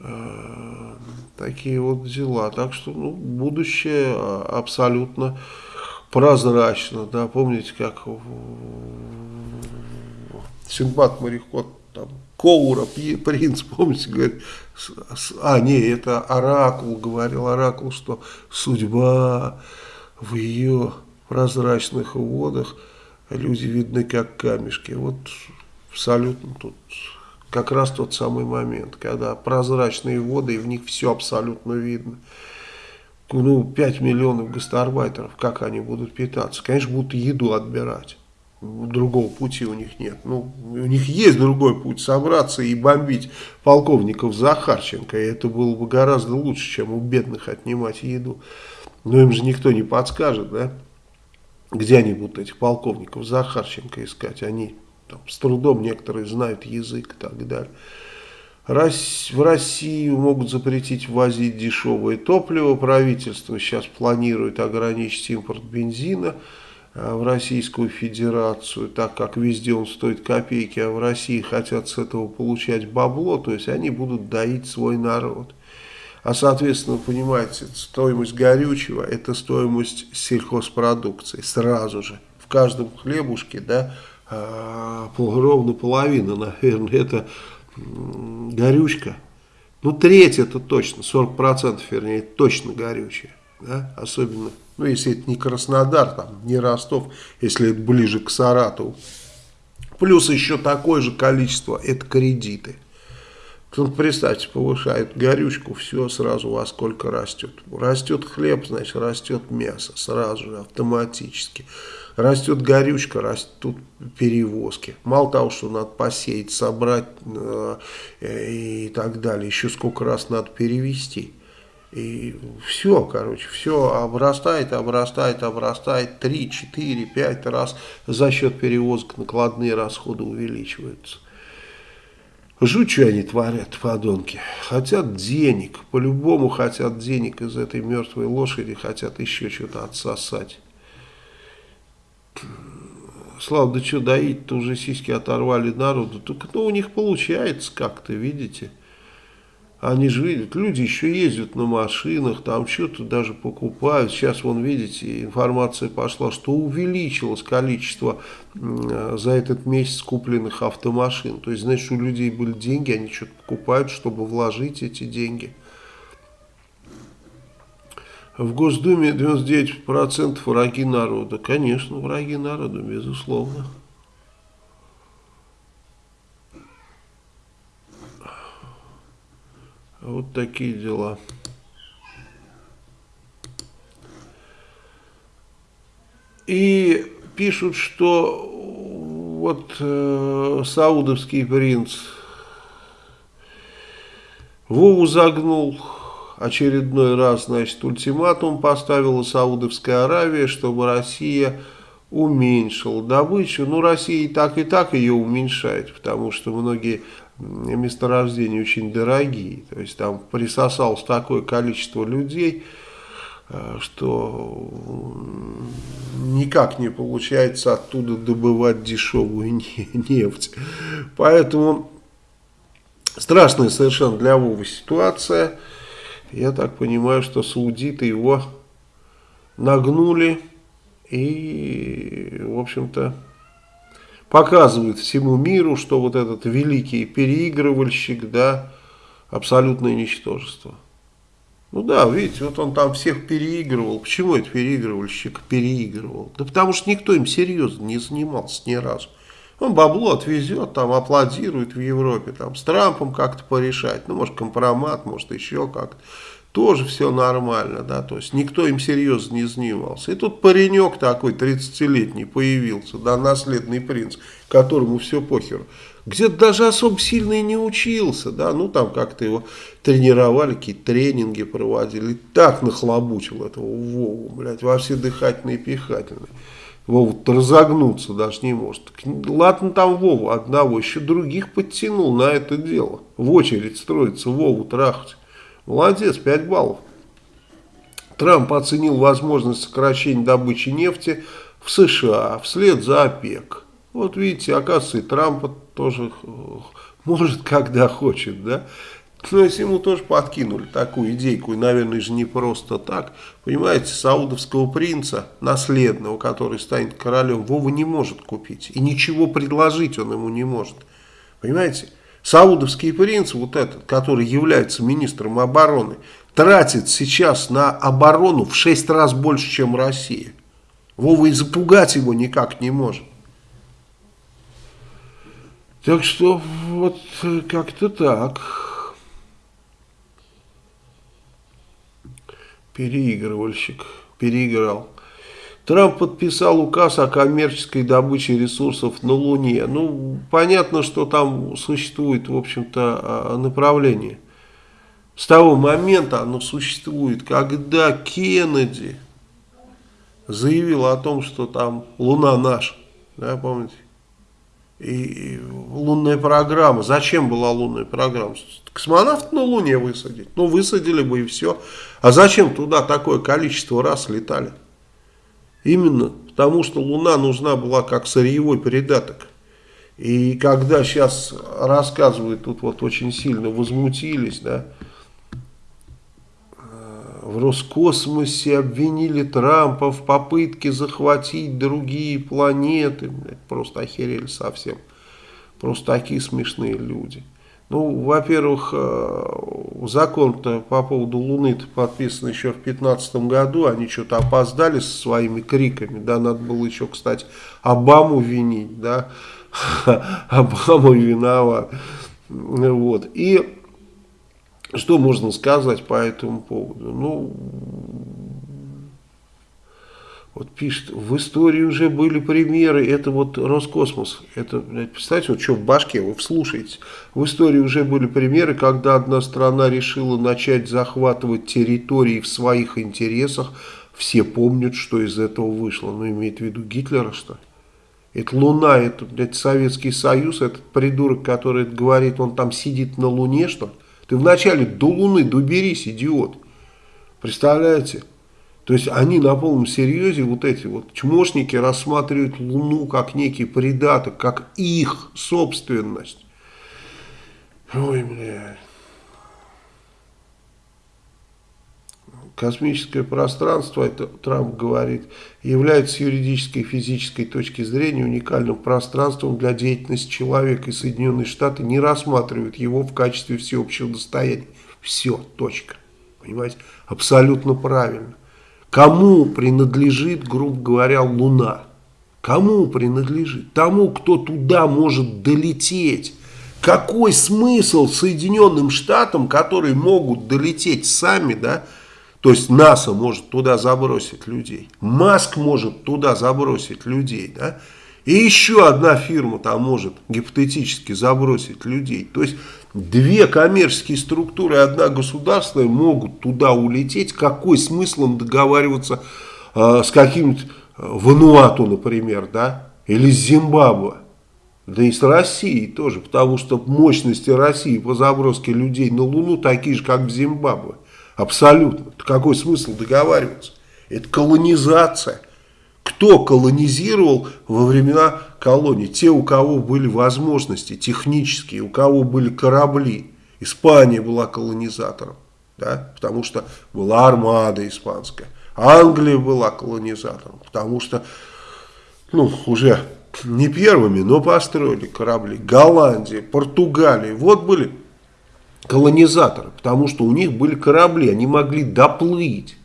Э, такие вот дела. Так что ну, будущее абсолютно прозрачно. Да, помните, как Синбад мореход там Коура, принц, помните, говорит, а, не, это Оракул, говорил Оракул, что судьба в ее прозрачных водах, люди видны как камешки. Вот абсолютно тут как раз тот самый момент, когда прозрачные воды, и в них все абсолютно видно. Ну, 5 миллионов гастарбайтеров, как они будут питаться? Конечно, будут еду отбирать. Другого пути у них нет. Ну, у них есть другой путь собраться и бомбить полковников Захарченко. И это было бы гораздо лучше, чем у бедных отнимать еду. Но им же никто не подскажет, да? Где они будут этих полковников Захарченко искать? Они там, с трудом некоторые знают язык и так далее. В Россию могут запретить ввозить дешевое топливо. Правительство сейчас планирует ограничить импорт бензина в Российскую Федерацию, так как везде он стоит копейки, а в России хотят с этого получать бабло, то есть они будут доить свой народ. А соответственно, понимаете, стоимость горючего – это стоимость сельхозпродукции сразу же. В каждом хлебушке, да, а, ровно половина, *laughs* наверное, это горючка. Ну, треть это точно, 40% вернее, точно горючее. Да? Особенно, ну, если это не Краснодар, там, не Ростов, если это ближе к Саратову. Плюс еще такое же количество, это кредиты. Ну, представьте, повышают горючку, все сразу во сколько растет. Растет хлеб, значит, растет мясо сразу же, автоматически. Растет горючка, растут перевозки. Мало того, что надо посеять, собрать э, и так далее, еще сколько раз надо перевести. И все, короче, все обрастает, обрастает, обрастает 3, 4, 5 раз за счет перевозок накладные расходы увеличиваются. Жуть, что они творят, подонки. Хотят денег, по-любому хотят денег из этой мертвой лошади, хотят еще что-то отсосать. Слава, да что доить-то уже сиськи оторвали народу. Только ну, у них получается как-то, видите. Они же видят, люди еще ездят на машинах, там что-то даже покупают. Сейчас, вон, видите, информация пошла, что увеличилось количество за этот месяц купленных автомашин. То есть, значит, у людей были деньги, они что-то покупают, чтобы вложить эти деньги. В Госдуме 99% враги народа. Конечно, враги народа, безусловно. Вот такие дела. И пишут, что вот э, саудовский принц Вову загнул очередной раз, значит, ультиматум поставила Саудовская Аравия, чтобы Россия уменьшила добычу. Ну, Россия и так, и так ее уменьшает, потому что многие месторождения очень дорогие. То есть там присосалось такое количество людей, э, что никак не получается оттуда добывать дешевую *laughs* нефть. Поэтому страшная совершенно для Вовы ситуация. Я так понимаю, что саудиты его нагнули и, в общем-то, показывают всему миру, что вот этот великий переигрывальщик, да, абсолютное ничтожество. Ну да, видите, вот он там всех переигрывал. Почему этот переигрывальщик переигрывал? Да потому что никто им серьезно не занимался ни разу. Он бабло отвезет, там аплодирует в Европе, там с Трампом как-то порешать, ну, может, компромат, может, еще как-то. Тоже все нормально, да, то есть никто им серьезно не занимался. И тут паренек такой, 30-летний, появился, да, наследный принц, которому все похеру. Где-то даже особо сильно и не учился, да, ну, там как-то его тренировали, какие-то тренинги проводили. Так нахлобучил этого Вову, блядь, во все дыхательные и пихательные. Вова разогнуться даже не может. Ладно там Вову одного, еще других подтянул на это дело. В очередь строится Вову трахать. Молодец, 5 баллов. Трамп оценил возможность сокращения добычи нефти в США вслед за ОПЕК. Вот видите, оказывается, и Трамп тоже *laughs* может, когда хочет, да. Но если ему тоже подкинули такую идейку, и, наверное, же не просто так. Понимаете, саудовского принца, наследного, который станет королем, Вова не может купить. И ничего предложить он ему не может. Понимаете? Саудовский принц, вот этот, который является министром обороны, тратит сейчас на оборону в 6 раз больше, чем Россия. Вова и запугать его никак не может. Так что вот как-то так. Переигрывальщик. Переиграл. Трамп подписал указ о коммерческой добыче ресурсов на Луне. Ну, понятно, что там существует, в общем-то, а, направление. С того момента оно существует, когда Кеннеди заявил о том, что там Луна наша, да, помните? И лунная программа. Зачем была лунная программа? Космонавт на Луне высадить. Ну, высадили бы и все. А зачем туда такое количество раз летали? Именно потому, что Луна нужна была как сырьевой придаток. И когда сейчас рассказывают, тут вот очень сильно возмутились, да, в Роскосмосе обвинили Трампа в попытке захватить другие планеты. Просто охерели совсем. Просто такие смешные люди. Ну, во-первых, э, закон-то по поводу Луны подписан еще в 2015 году. Они что-то опоздали со своими криками. Да, надо было еще, кстати, Обаму винить. Да, *laughs* Обама виноват. Вот. И что можно сказать по этому поводу? Ну, вот пишет, в истории уже были примеры, это вот Роскосмос, это, представьте, вот что в башке, вы вслушаете, в истории уже были примеры, когда одна страна решила начать захватывать территории в своих интересах, все помнят, что из этого вышло, ну, имеет в виду Гитлера, что Это Луна, это, блядь, Советский Союз, этот придурок, который говорит, он там сидит на Луне, что ли? Ты вначале до Луны доберись, идиот. Представляете? То есть они на полном серьезе, вот эти вот чмошники, рассматривают Луну как некий придаток, как их собственность. Ой, блядь. Космическое пространство, это Трамп говорит, является юридической и физической точки зрения уникальным пространством для деятельности человека, и Соединенные Штаты не рассматривают его в качестве всеобщего достояния. Все, точка. Понимаете? Абсолютно правильно. Кому принадлежит, грубо говоря, Луна? Кому принадлежит? Тому, кто туда может долететь. Какой смысл Соединенным Штатам, которые могут долететь сами, да, то есть НАСА может туда забросить людей, Маск может туда забросить людей, да, и еще одна фирма там может гипотетически забросить людей. То есть две коммерческие структуры, одна государственная могут туда улететь. Какой смысл им договариваться э, с каким-нибудь э, Вануату, например, да? Или с Зимбабве? Да и с Россией тоже, потому что мощности России по заброске людей на Луну такие же, как в Зимбабве. Абсолютно. Какой смысл договариваться? Это колонизация. Кто колонизировал во времена колоний? Те, у кого были возможности технические, у кого были корабли. Испания была колонизатором, да? потому что была армада испанская. Англия была колонизатором, потому что ну, уже не первыми, но построили корабли. Голландия, Португалия. Вот были колонизаторы, потому что у них были корабли, они могли доплыть.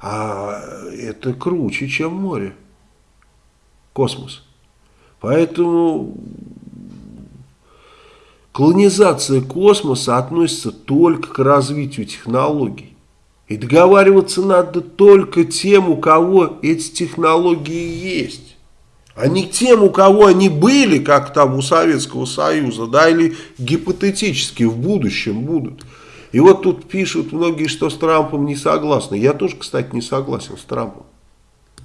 А это круче, чем море. Космос. Поэтому колонизация космоса относится только к развитию технологий. И договариваться надо только тем, у кого эти технологии есть. А не тем, у кого они были, как там у Советского Союза, да, или гипотетически в будущем будут. И вот тут пишут многие, что с Трампом не согласны. Я тоже, кстати, не согласен с Трампом.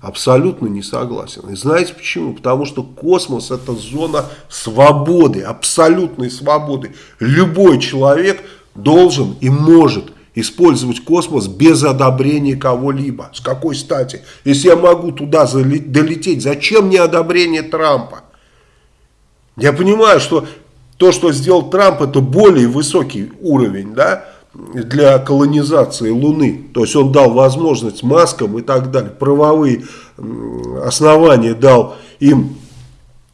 Абсолютно не согласен. И знаете почему? Потому что космос это зона свободы, абсолютной свободы. Любой человек должен и может использовать космос без одобрения кого-либо. С какой стати? Если я могу туда долететь, зачем мне одобрение Трампа? Я понимаю, что то, что сделал Трамп, это более высокий уровень, да, для колонизации Луны. То есть он дал возможность маскам и так далее, правовые основания дал им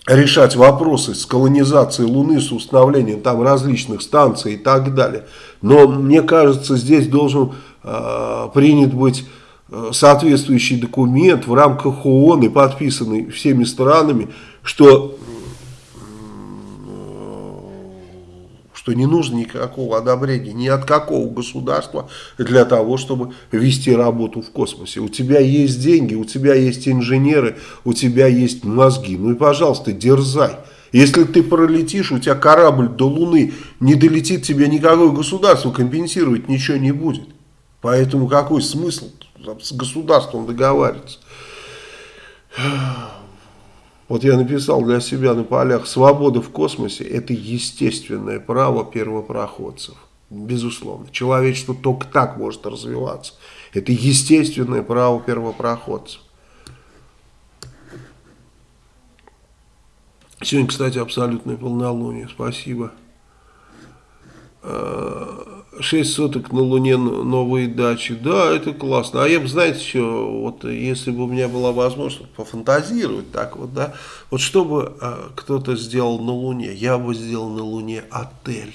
решать вопросы с колонизацией Луны, с установлением там различных станций и так далее. Но мне кажется, здесь должен э, принят быть э, соответствующий документ в рамках ООН и подписанный всеми странами, что, что не нужно никакого одобрения ни от какого государства для того, чтобы вести работу в космосе. У тебя есть деньги, у тебя есть инженеры, у тебя есть мозги. Ну и, пожалуйста, дерзай. Если ты пролетишь, у тебя корабль до Луны не долетит, тебе никакое государство компенсировать ничего не будет. Поэтому какой смысл с государством договариваться? Вот я написал для себя на полях, свобода в космосе – это естественное право первопроходцев. Безусловно. Человечество только так может развиваться. Это естественное право первопроходцев. Сегодня, кстати, абсолютное полнолуние. Спасибо. Спасибо. 6 суток на Луне новые дачи. Да, это классно. А я бы, знаете, что, вот если бы у меня была возможность пофантазировать так вот, да, вот что бы а, кто-то сделал на Луне, я бы сделал на Луне отель.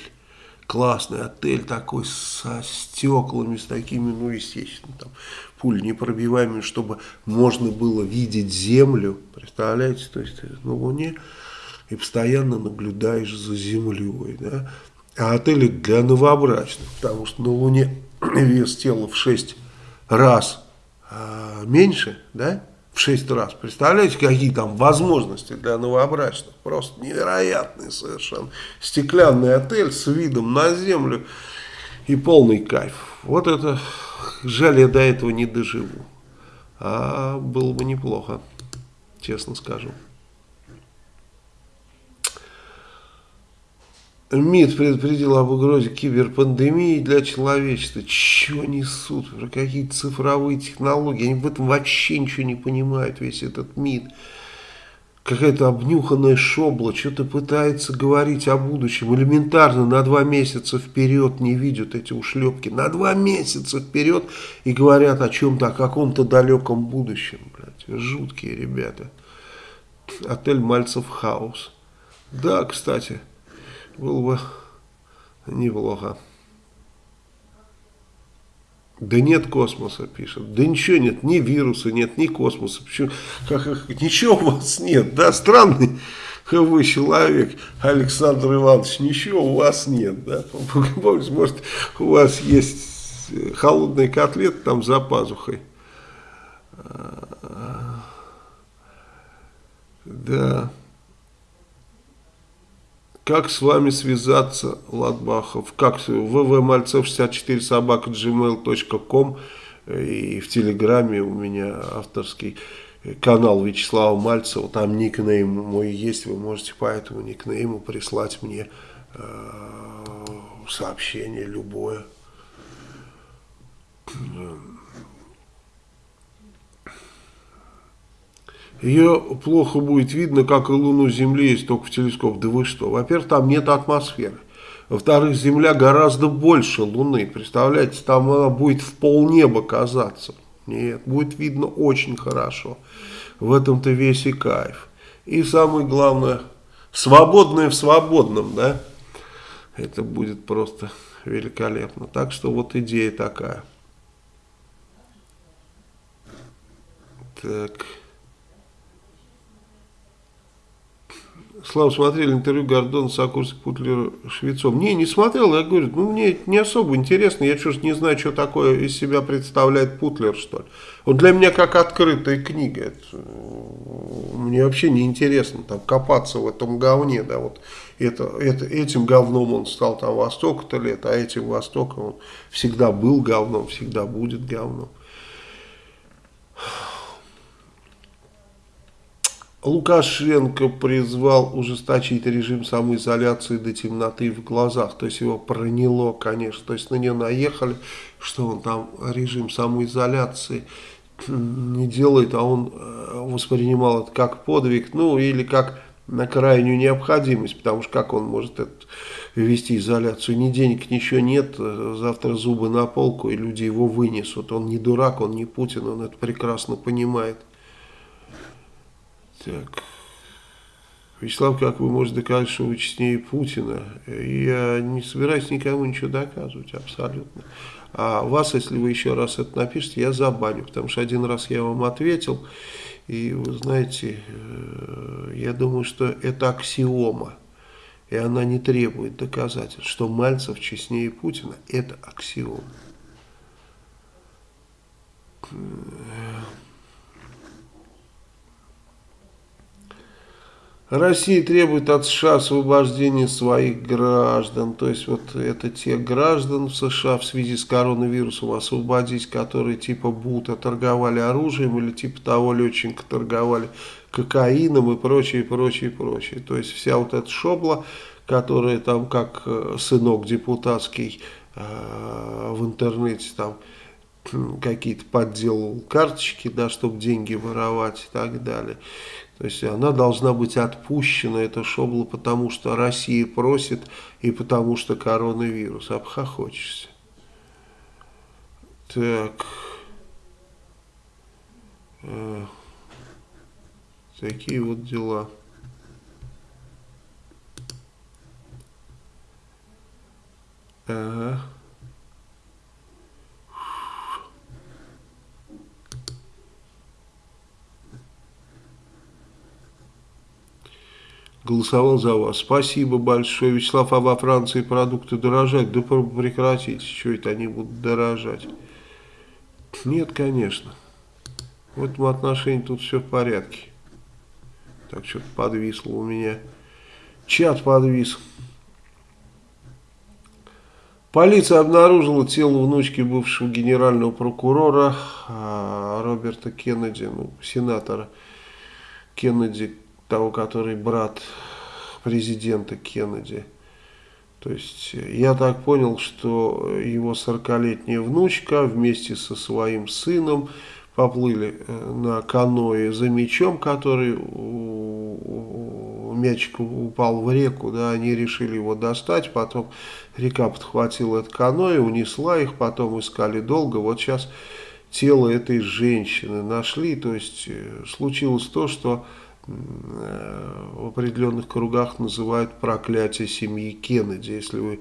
Классный отель такой со стеклами, с такими, ну, естественно, там, пуль непробиваемыми, чтобы можно было видеть Землю, представляете, то есть э, на Луне, и постоянно наблюдаешь за Землей, да, а отели для новобрачных, потому что на Луне *clears throat* вес тела в 6 раз а, меньше, да, в 6 раз. Представляете, какие там возможности для новобрачных? Просто невероятные совершенно. Стеклянный отель с видом на землю и полный кайф. Вот это, жаль, я до этого не доживу. А было бы неплохо, честно скажу. МИД предупредил об угрозе киберпандемии для человечества. Чего несут? Про какие-то цифровые технологии. Они в этом вообще ничего не понимают, весь этот МИД. Какая-то обнюханная шобла, что-то пытается говорить о будущем. Элементарно на два месяца вперед не видят эти ушлепки. На два месяца вперед и говорят о чем-то, о каком-то далеком будущем. Блядь. Жуткие ребята. Отель Мальцев Хаус. Да, кстати было бы неплохо. Да нет космоса, пишет. Да ничего нет, ни вируса нет, ни космоса. Почему? Как, ничего у вас нет, да? Странный вы человек, Александр Иванович, ничего у вас нет, да? Может, у вас есть холодный котлет там за пазухой. Да. Как с вами связаться, Ладбахов? Как ввмальцев64 собака gmail.com и в Телеграме у меня авторский канал Вячеслава Мальцева, там никнейм мой есть, вы можете по этому никнейму прислать мне э, сообщение любое. Ее плохо будет видно, как и Луну Земли, есть только в телескоп. Да вы что? Во-первых, там нет атмосферы. Во-вторых, Земля гораздо больше Луны. Представляете, там она будет в полнеба казаться. Нет, будет видно очень хорошо. В этом-то весь и кайф. И самое главное, свободное в свободном, да? Это будет просто великолепно. Так что вот идея такая. Так... Слава, смотрели интервью Гордона Сокурсик Путлера Швецом. Не, не смотрел, я говорю, ну мне не особо интересно, я что-то не знаю, что такое из себя представляет Путлер, что ли. Вот для меня как открытая книга, это, э, мне вообще не интересно там копаться в этом говне, да, вот это, это, этим говном он стал там во столько-то лет, а этим во столько он всегда был говном, всегда будет говном. Лукашенко призвал ужесточить режим самоизоляции до темноты в глазах. То есть его проняло, конечно. То есть на него наехали, что он там режим самоизоляции не делает, а он э, воспринимал это как подвиг, ну или как на крайнюю необходимость, потому что как он может это, вести изоляцию, ни денег, ничего нет, завтра зубы на полку и люди его вынесут. Он не дурак, он не Путин, он это прекрасно понимает. Так. Вячеслав, как вы можете доказать, что вы честнее Путина? Я не собираюсь никому ничего доказывать, абсолютно. А вас, если вы еще раз это напишете, я забаню, потому что один раз я вам ответил, и вы знаете, э, я думаю, что это аксиома. и она не требует доказательств, что Мальцев честнее Путина, это аксиом. Россия требует от США освобождения своих граждан. То есть вот это те граждан в США в связи с коронавирусом освободить, которые типа Бута торговали оружием или типа того летчика торговали кокаином и прочее, прочее, прочее. То есть вся вот эта шобла, которая там как э, сынок депутатский э, в интернете там какие-то подделал карточки, да, чтобы деньги воровать и так далее. То есть она должна быть отпущена, эта шобла, потому что Россия просит и потому что коронавирус. Обхохочешься. Так. Э, такие вот дела. Ага. Голосовал за вас. Спасибо большое, Вячеслав, а во Франции продукты дорожать? Да прекратите, что это они будут дорожать? Нет, конечно. В этом отношении тут все в порядке. Так, что-то подвисло у меня. Чат подвис. Полиция обнаружила тело внучки бывшего генерального прокурора а, Роберта Кеннеди, ну, сенатора Кеннеди, того, который брат президента Кеннеди. То есть я так понял, что его 40-летняя внучка вместе со своим сыном поплыли э, на каное за мячом, который мячик упал в реку, да, они решили его достать, потом река подхватила это каное, унесла их, потом искали долго, вот сейчас тело этой женщины нашли, то есть э, случилось то, что в определенных кругах называют проклятие семьи Кеннеди. Если вы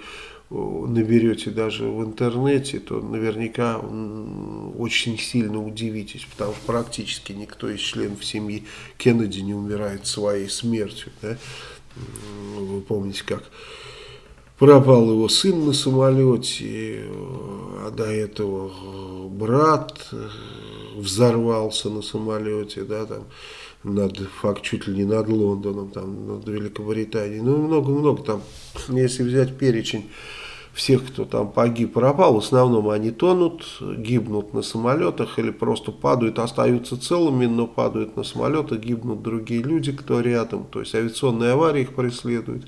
наберете даже в интернете, то наверняка очень сильно удивитесь, потому что практически никто из членов семьи Кеннеди не умирает своей смертью. Да? Вы помните, как пропал его сын на самолете, а до этого брат взорвался на самолете, да, там, над, факт чуть ли не над Лондоном, там, над Великобританией. Ну, много-много там, если взять перечень всех, кто там погиб, пропал, в основном они тонут, гибнут на самолетах или просто падают, остаются целыми, но падают на самолеты, гибнут другие люди, кто рядом, то есть авиационные аварии их преследуют.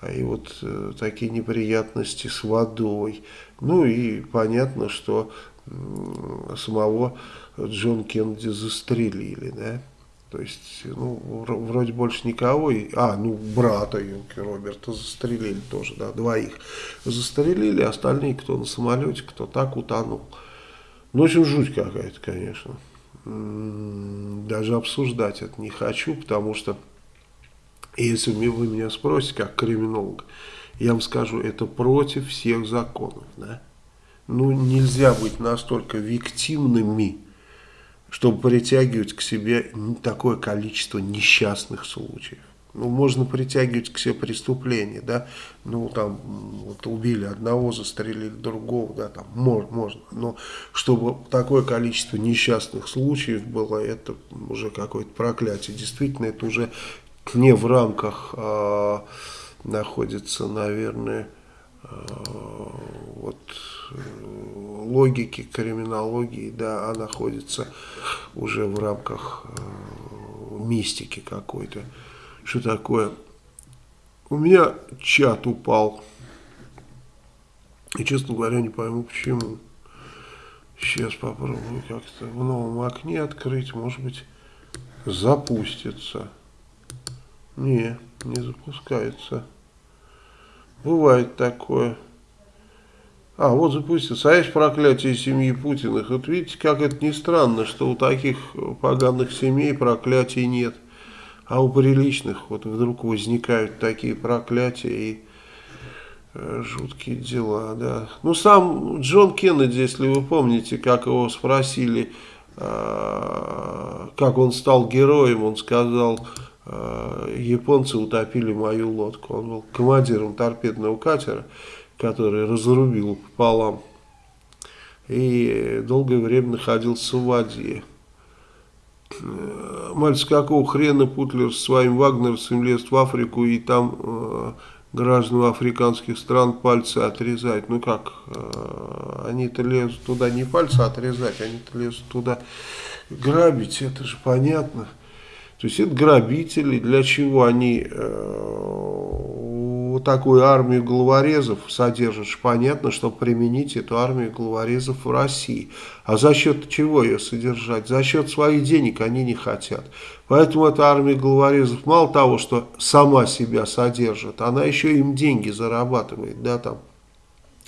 А и вот э, такие неприятности с водой. Ну и понятно, что э, самого Джон Кеннеди застрелили, да. То есть, ну, вроде больше никого. И, а, ну, брата Юнки Роберта застрелили тоже, да, двоих. Застрелили, остальные, кто на самолете, кто так утонул. Ну, очень жуть какая-то, конечно. Даже обсуждать это не хочу, потому что, если вы меня спросите, как криминолог, я вам скажу, это против всех законов, да. Ну, нельзя быть настолько виктимными, чтобы притягивать к себе такое количество несчастных случаев. Ну, можно притягивать к себе преступления, да, ну, там, вот убили одного, застрелили другого, да, там, можно, можно, но чтобы такое количество несчастных случаев было, это уже какое-то проклятие, действительно, это уже не в рамках а, находится, наверное, вот логики, криминологии, да, а находится уже в рамках э, мистики какой-то. Что такое? У меня чат упал. И, честно говоря, не пойму почему. Сейчас попробую как-то в новом окне открыть. Может быть, запустится. Не, не запускается. Бывает такое. А, вот запустился. А есть проклятие семьи Путиных. Вот видите, как это не странно, что у таких поганых семей проклятий нет. А у приличных вот вдруг возникают такие проклятия и э, жуткие дела, да. Ну, сам Джон Кеннеди, если вы помните, как его спросили, э, как он стал героем, он сказал, японцы утопили мою лодку. Он был командиром торпедного катера, который разрубил пополам. И долгое время находился в воде. Э, мальчик, какого хрена Путлер со своим вагнерцем лез в Африку и там э, гражданам африканских стран пальцы отрезать. Ну как, э, они-то лезут туда не пальцы отрезать, они-то лезут туда грабить, это же понятно. То есть это грабители, для чего они вот такую армию головорезов содержат, понятно, чтобы применить эту армию головорезов в России. А за счет чего ее содержать? За счет своих денег они не хотят. Поэтому эта армия головорезов мало того, что сама себя содержит, она еще им деньги зарабатывает, да, там,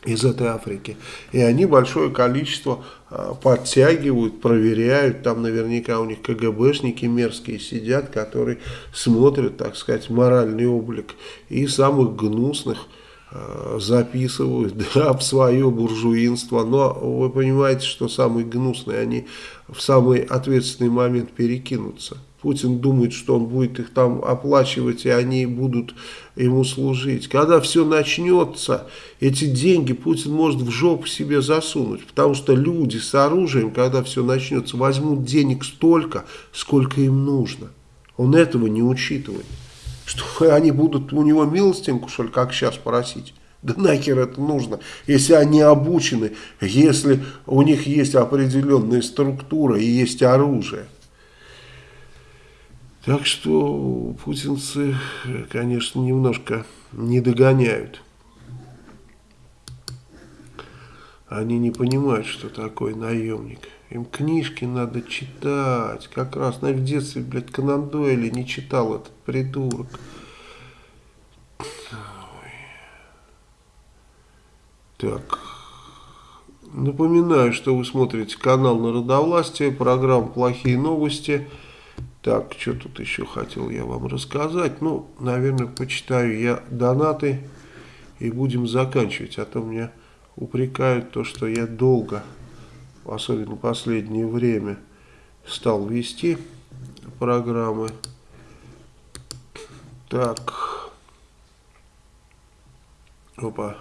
из этой Африки. И они большое количество э, подтягивают, проверяют. Там наверняка у них КГБшники мерзкие сидят, которые смотрят, так сказать, моральный облик. И самых гнусных э, записывают *laughs* да, в свое буржуинство. Но вы понимаете, что самые гнусные, они в самый ответственный момент перекинутся. Путин думает, что он будет их там оплачивать, и они будут ему служить. Когда все начнется, эти деньги Путин может в жопу себе засунуть, потому что люди с оружием, когда все начнется, возьмут денег столько, сколько им нужно. Он этого не учитывает. Что они будут у него милостинку, что ли, как сейчас просить? Да нахер это нужно, если они обучены, если у них есть определенная структура и есть оружие. Так что путинцы, конечно, немножко не догоняют. Они не понимают, что такое наемник. Им книжки надо читать. Как раз, на в детстве, блядь, Конан Дойли не читал этот придурок. Так. Напоминаю, что вы смотрите канал Народовластия, программа «Плохие новости». Так, что тут еще хотел я вам рассказать? Ну, наверное, почитаю я донаты и будем заканчивать. А то меня упрекают то, что я долго, особенно последнее время, стал вести программы. Так. Опа.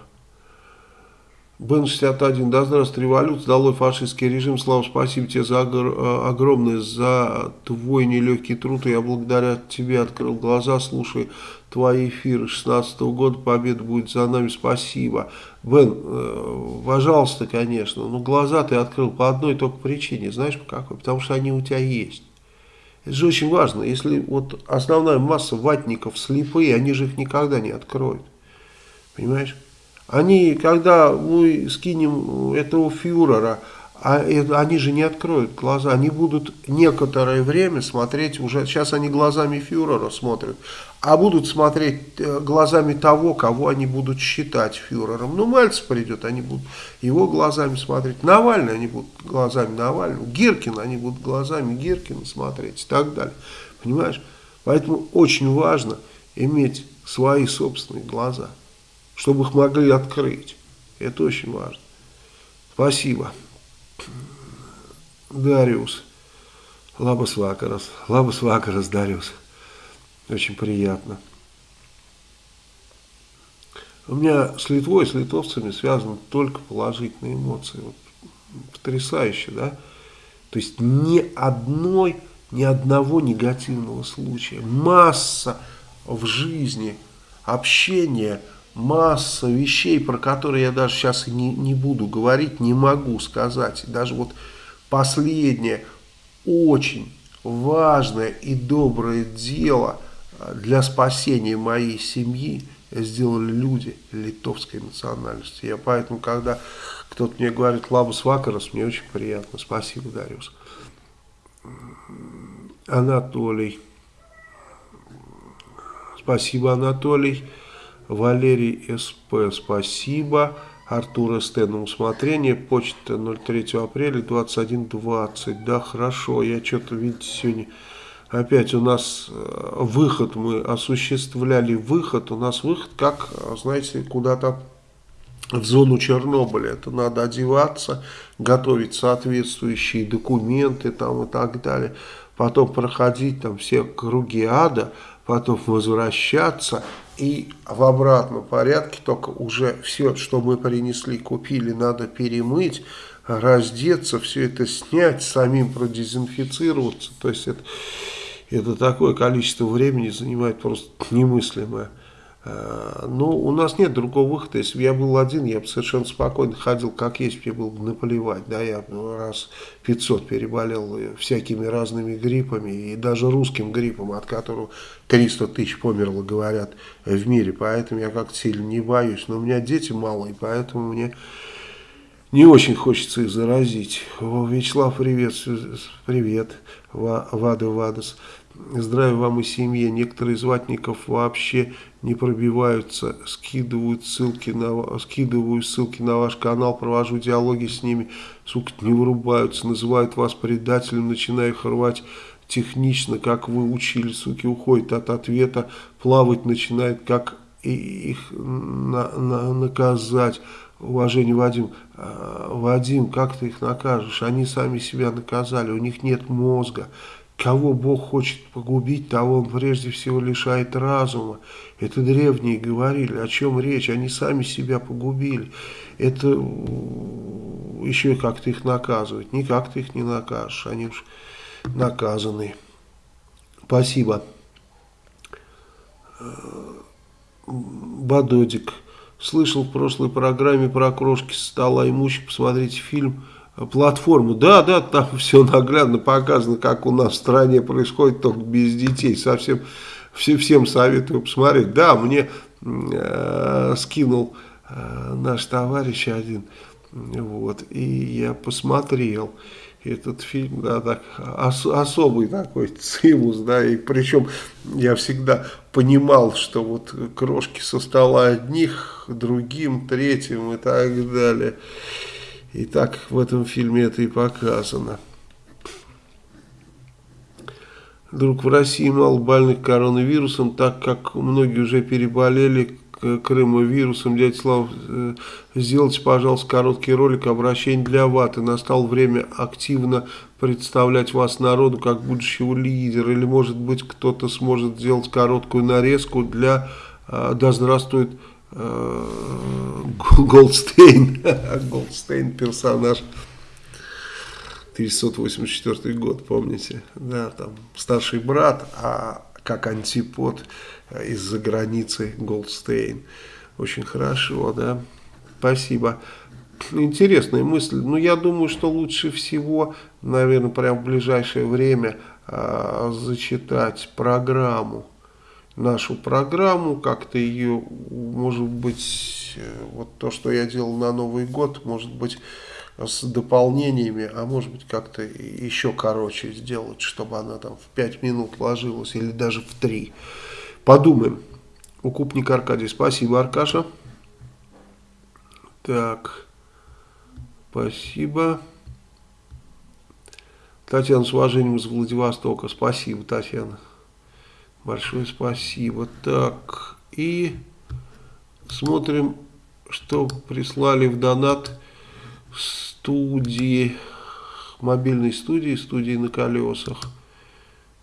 Бен-61, да здравствуй, революция, долой фашистский режим, слава, спасибо тебе за э, огромное, за твой нелегкий труд, я благодаря тебе открыл глаза, слушай твои эфиры 16 -го года, победа будет за нами, спасибо. Бен, э, пожалуйста, конечно, но глаза ты открыл по одной только причине, знаешь по какой? Потому что они у тебя есть. Это же очень важно, если вот основная масса ватников слепые, они же их никогда не откроют, понимаешь? Они, когда мы скинем этого фюрера, а они же не откроют глаза, они будут некоторое время смотреть, уже сейчас они глазами фюрера смотрят, а будут смотреть э, глазами того, кого они будут считать фюрером. Ну, Мальцев придет, они будут его глазами смотреть, Навальный они будут глазами Навального, Гиркина они будут глазами Гиркина смотреть и так далее. Понимаешь? Поэтому очень важно иметь свои собственные глаза чтобы их могли открыть. Это очень важно. Спасибо. Дариус. Лабас Вакарас. Лабас Вакарас, Дариус. Очень приятно. У меня с Литвой, с литовцами связаны только положительные эмоции. Вот, потрясающе, да? То есть ни одной, ни одного негативного случая. Масса в жизни общения масса вещей, про которые я даже сейчас не, не буду говорить, не могу сказать. даже вот последнее очень важное и доброе дело а, для спасения моей семьи сделали люди литовской национальности. Я поэтому, когда кто-то мне говорит «Лабус Вакарас», мне очень приятно. Спасибо, Дариус. Анатолий. Спасибо, Анатолий. Валерий СП, спасибо. Артур СТ на усмотрение. Почта 03 апреля 21.20. Да, хорошо. Я что-то, видите, сегодня опять у нас э, выход, мы осуществляли выход. У нас выход как, знаете, куда-то в зону Чернобыля. Это надо одеваться, готовить соответствующие документы там и так далее. Потом проходить там все круги ада потом возвращаться и в обратном порядке, только уже все, что мы принесли, купили, надо перемыть, раздеться, все это снять, самим продезинфицироваться. То есть это, это такое количество времени занимает просто немыслимое. Э, ну, у нас нет другого выхода. Если бы я был один, я бы совершенно спокойно ходил, как есть, мне было бы наплевать. Да, я раз 500 переболел всякими разными гриппами, и даже русским гриппом, от которого 300 тысяч померло, говорят, в мире. Поэтому я как-то сильно не боюсь. Но у меня дети малые, поэтому мне не очень хочется их заразить. Вячеслав, привет, привет, Вада Вадас. Здравия вам и семье. Некоторые из ватников вообще не пробиваются, скидывают ссылки на, скидываю ссылки на ваш канал, провожу диалоги с ними, сука, не вырубаются, называют вас предателем, начинаю их рвать технично, как вы учили, суки, уходят от ответа, плавать начинает, как их на, на, наказать. Уважение, Вадим, а, Вадим, как ты их накажешь? Они сами себя наказали, у них нет мозга. Кого Бог хочет погубить, того Он прежде всего лишает разума. Это древние говорили. О чем речь? Они сами себя погубили. Это еще как-то их наказывать. Никак ты их не накажешь. Они уж наказаны. Спасибо. Бадодик. Слышал в прошлой программе про крошки со стола имущих. Посмотрите фильм платформу. Да, да, там *laughs* все наглядно показано, как у нас в стране происходит, только без детей. Совсем все, всем советую посмотреть. Да, мне э, скинул э, наш товарищ один, вот, и я посмотрел этот фильм, да, так, ос, особый такой *laughs* цимус, да, и причем я всегда понимал, что вот крошки со стола одних, другим, третьим и так далее. И так в этом фильме это и показано. Друг, в России мало больных коронавирусом, так как многие уже переболели крымовирусом. Дядя Слав, э, сделайте, пожалуйста, короткий ролик обращение для ваты. Настало время активно представлять вас народу как будущего лидера. Или, может быть, кто-то сможет сделать короткую нарезку для э, «Да здравствует Голдстейн». *laughs* Голдстейн персонаж 1984 год, помните? Да, там старший брат, а как антипод из-за границы Голдстейн. Очень хорошо, да. Спасибо. Интересная мысль. Но ну, я думаю, что лучше всего, наверное, прямо в ближайшее время э, зачитать программу. Нашу программу, как-то ее, может быть, э, вот то, что я делал на Новый год, может быть, с дополнениями, а может быть как-то еще короче сделать, чтобы она там в 5 минут ложилась или даже в 3. Подумаем. Укупник Аркадий. Спасибо, Аркаша. Так. Спасибо. Татьяна, с уважением из Владивостока. Спасибо, Татьяна. Большое спасибо. Так. И смотрим, что прислали в донат студии, мобильной студии, студии на колесах.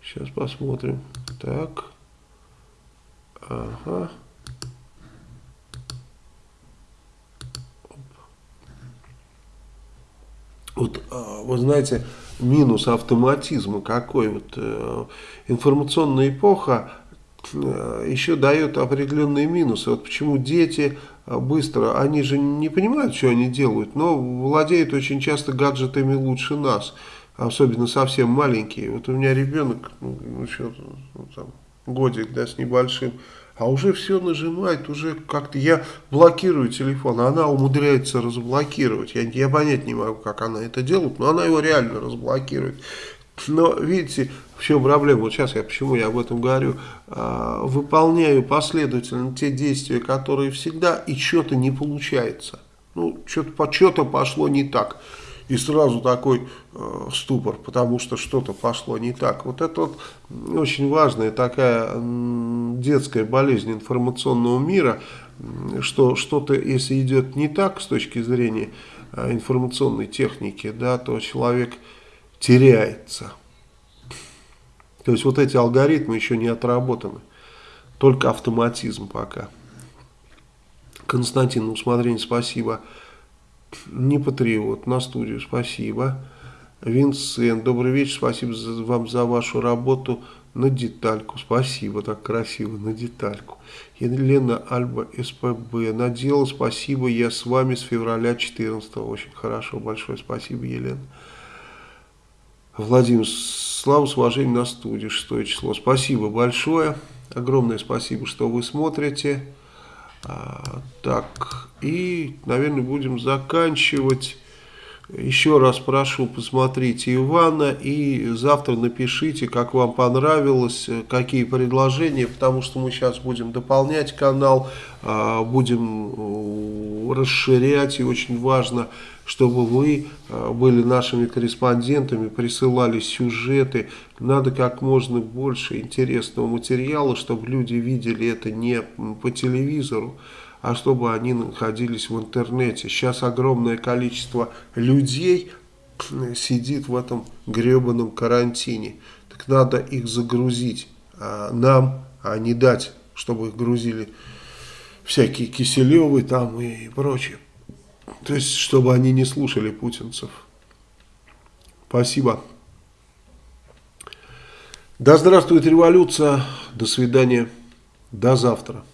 Сейчас посмотрим. Так. Ага. Вот, а, вы знаете, минус автоматизма какой. Вот, э, информационная эпоха э, еще дает определенные минусы. Вот почему дети а, быстро, они же не понимают, что они делают, но владеют очень часто гаджетами лучше нас, особенно совсем маленькие. Вот у меня ребенок, ну, что, ну, там, годик, да, с небольшим, а уже все нажимает, уже как-то я блокирую телефон, а она умудряется разблокировать. Я, я понять не могу, как она это делает, но она его реально разблокирует. Но видите, в чем проблема? Вот сейчас я почему я об этом говорю. А, выполняю последовательно те действия, которые всегда, и что-то не получается. Ну, что-то что пошло не так. И сразу такой э, ступор, потому что что-то пошло не так. Вот это вот очень важная такая детская болезнь информационного мира, что что-то, если идет не так с точки зрения э, информационной техники, да, то человек теряется. То есть вот эти алгоритмы еще не отработаны. только автоматизм пока. Константин, на усмотрение спасибо. Не патриот, на студию спасибо. Винсент, добрый вечер, спасибо вам за вашу работу на детальку. Спасибо, так красиво, на детальку. Елена Альба, СПБ, на дело, спасибо, я с вами с февраля 14 Очень хорошо, большое спасибо, Елена. Владимир, слава с уважением на студии, шестое число. Спасибо большое, огромное спасибо, что вы смотрите. А, так, и, наверное, будем заканчивать. Еще раз прошу, посмотрите Ивана и завтра напишите, как вам понравилось, какие предложения, потому что мы сейчас будем дополнять канал, а, будем э, расширять, и очень важно, чтобы вы э, были нашими корреспондентами, присылали сюжеты, надо как можно больше интересного материала, чтобы люди видели это не по телевизору, а чтобы они находились в интернете. Сейчас огромное количество людей сидит в этом гребаном карантине. Так надо их загрузить а нам, а не дать, чтобы их грузили всякие Киселевы там и прочее. То есть, чтобы они не слушали путинцев. Спасибо. Да здравствует революция. До свидания. До завтра.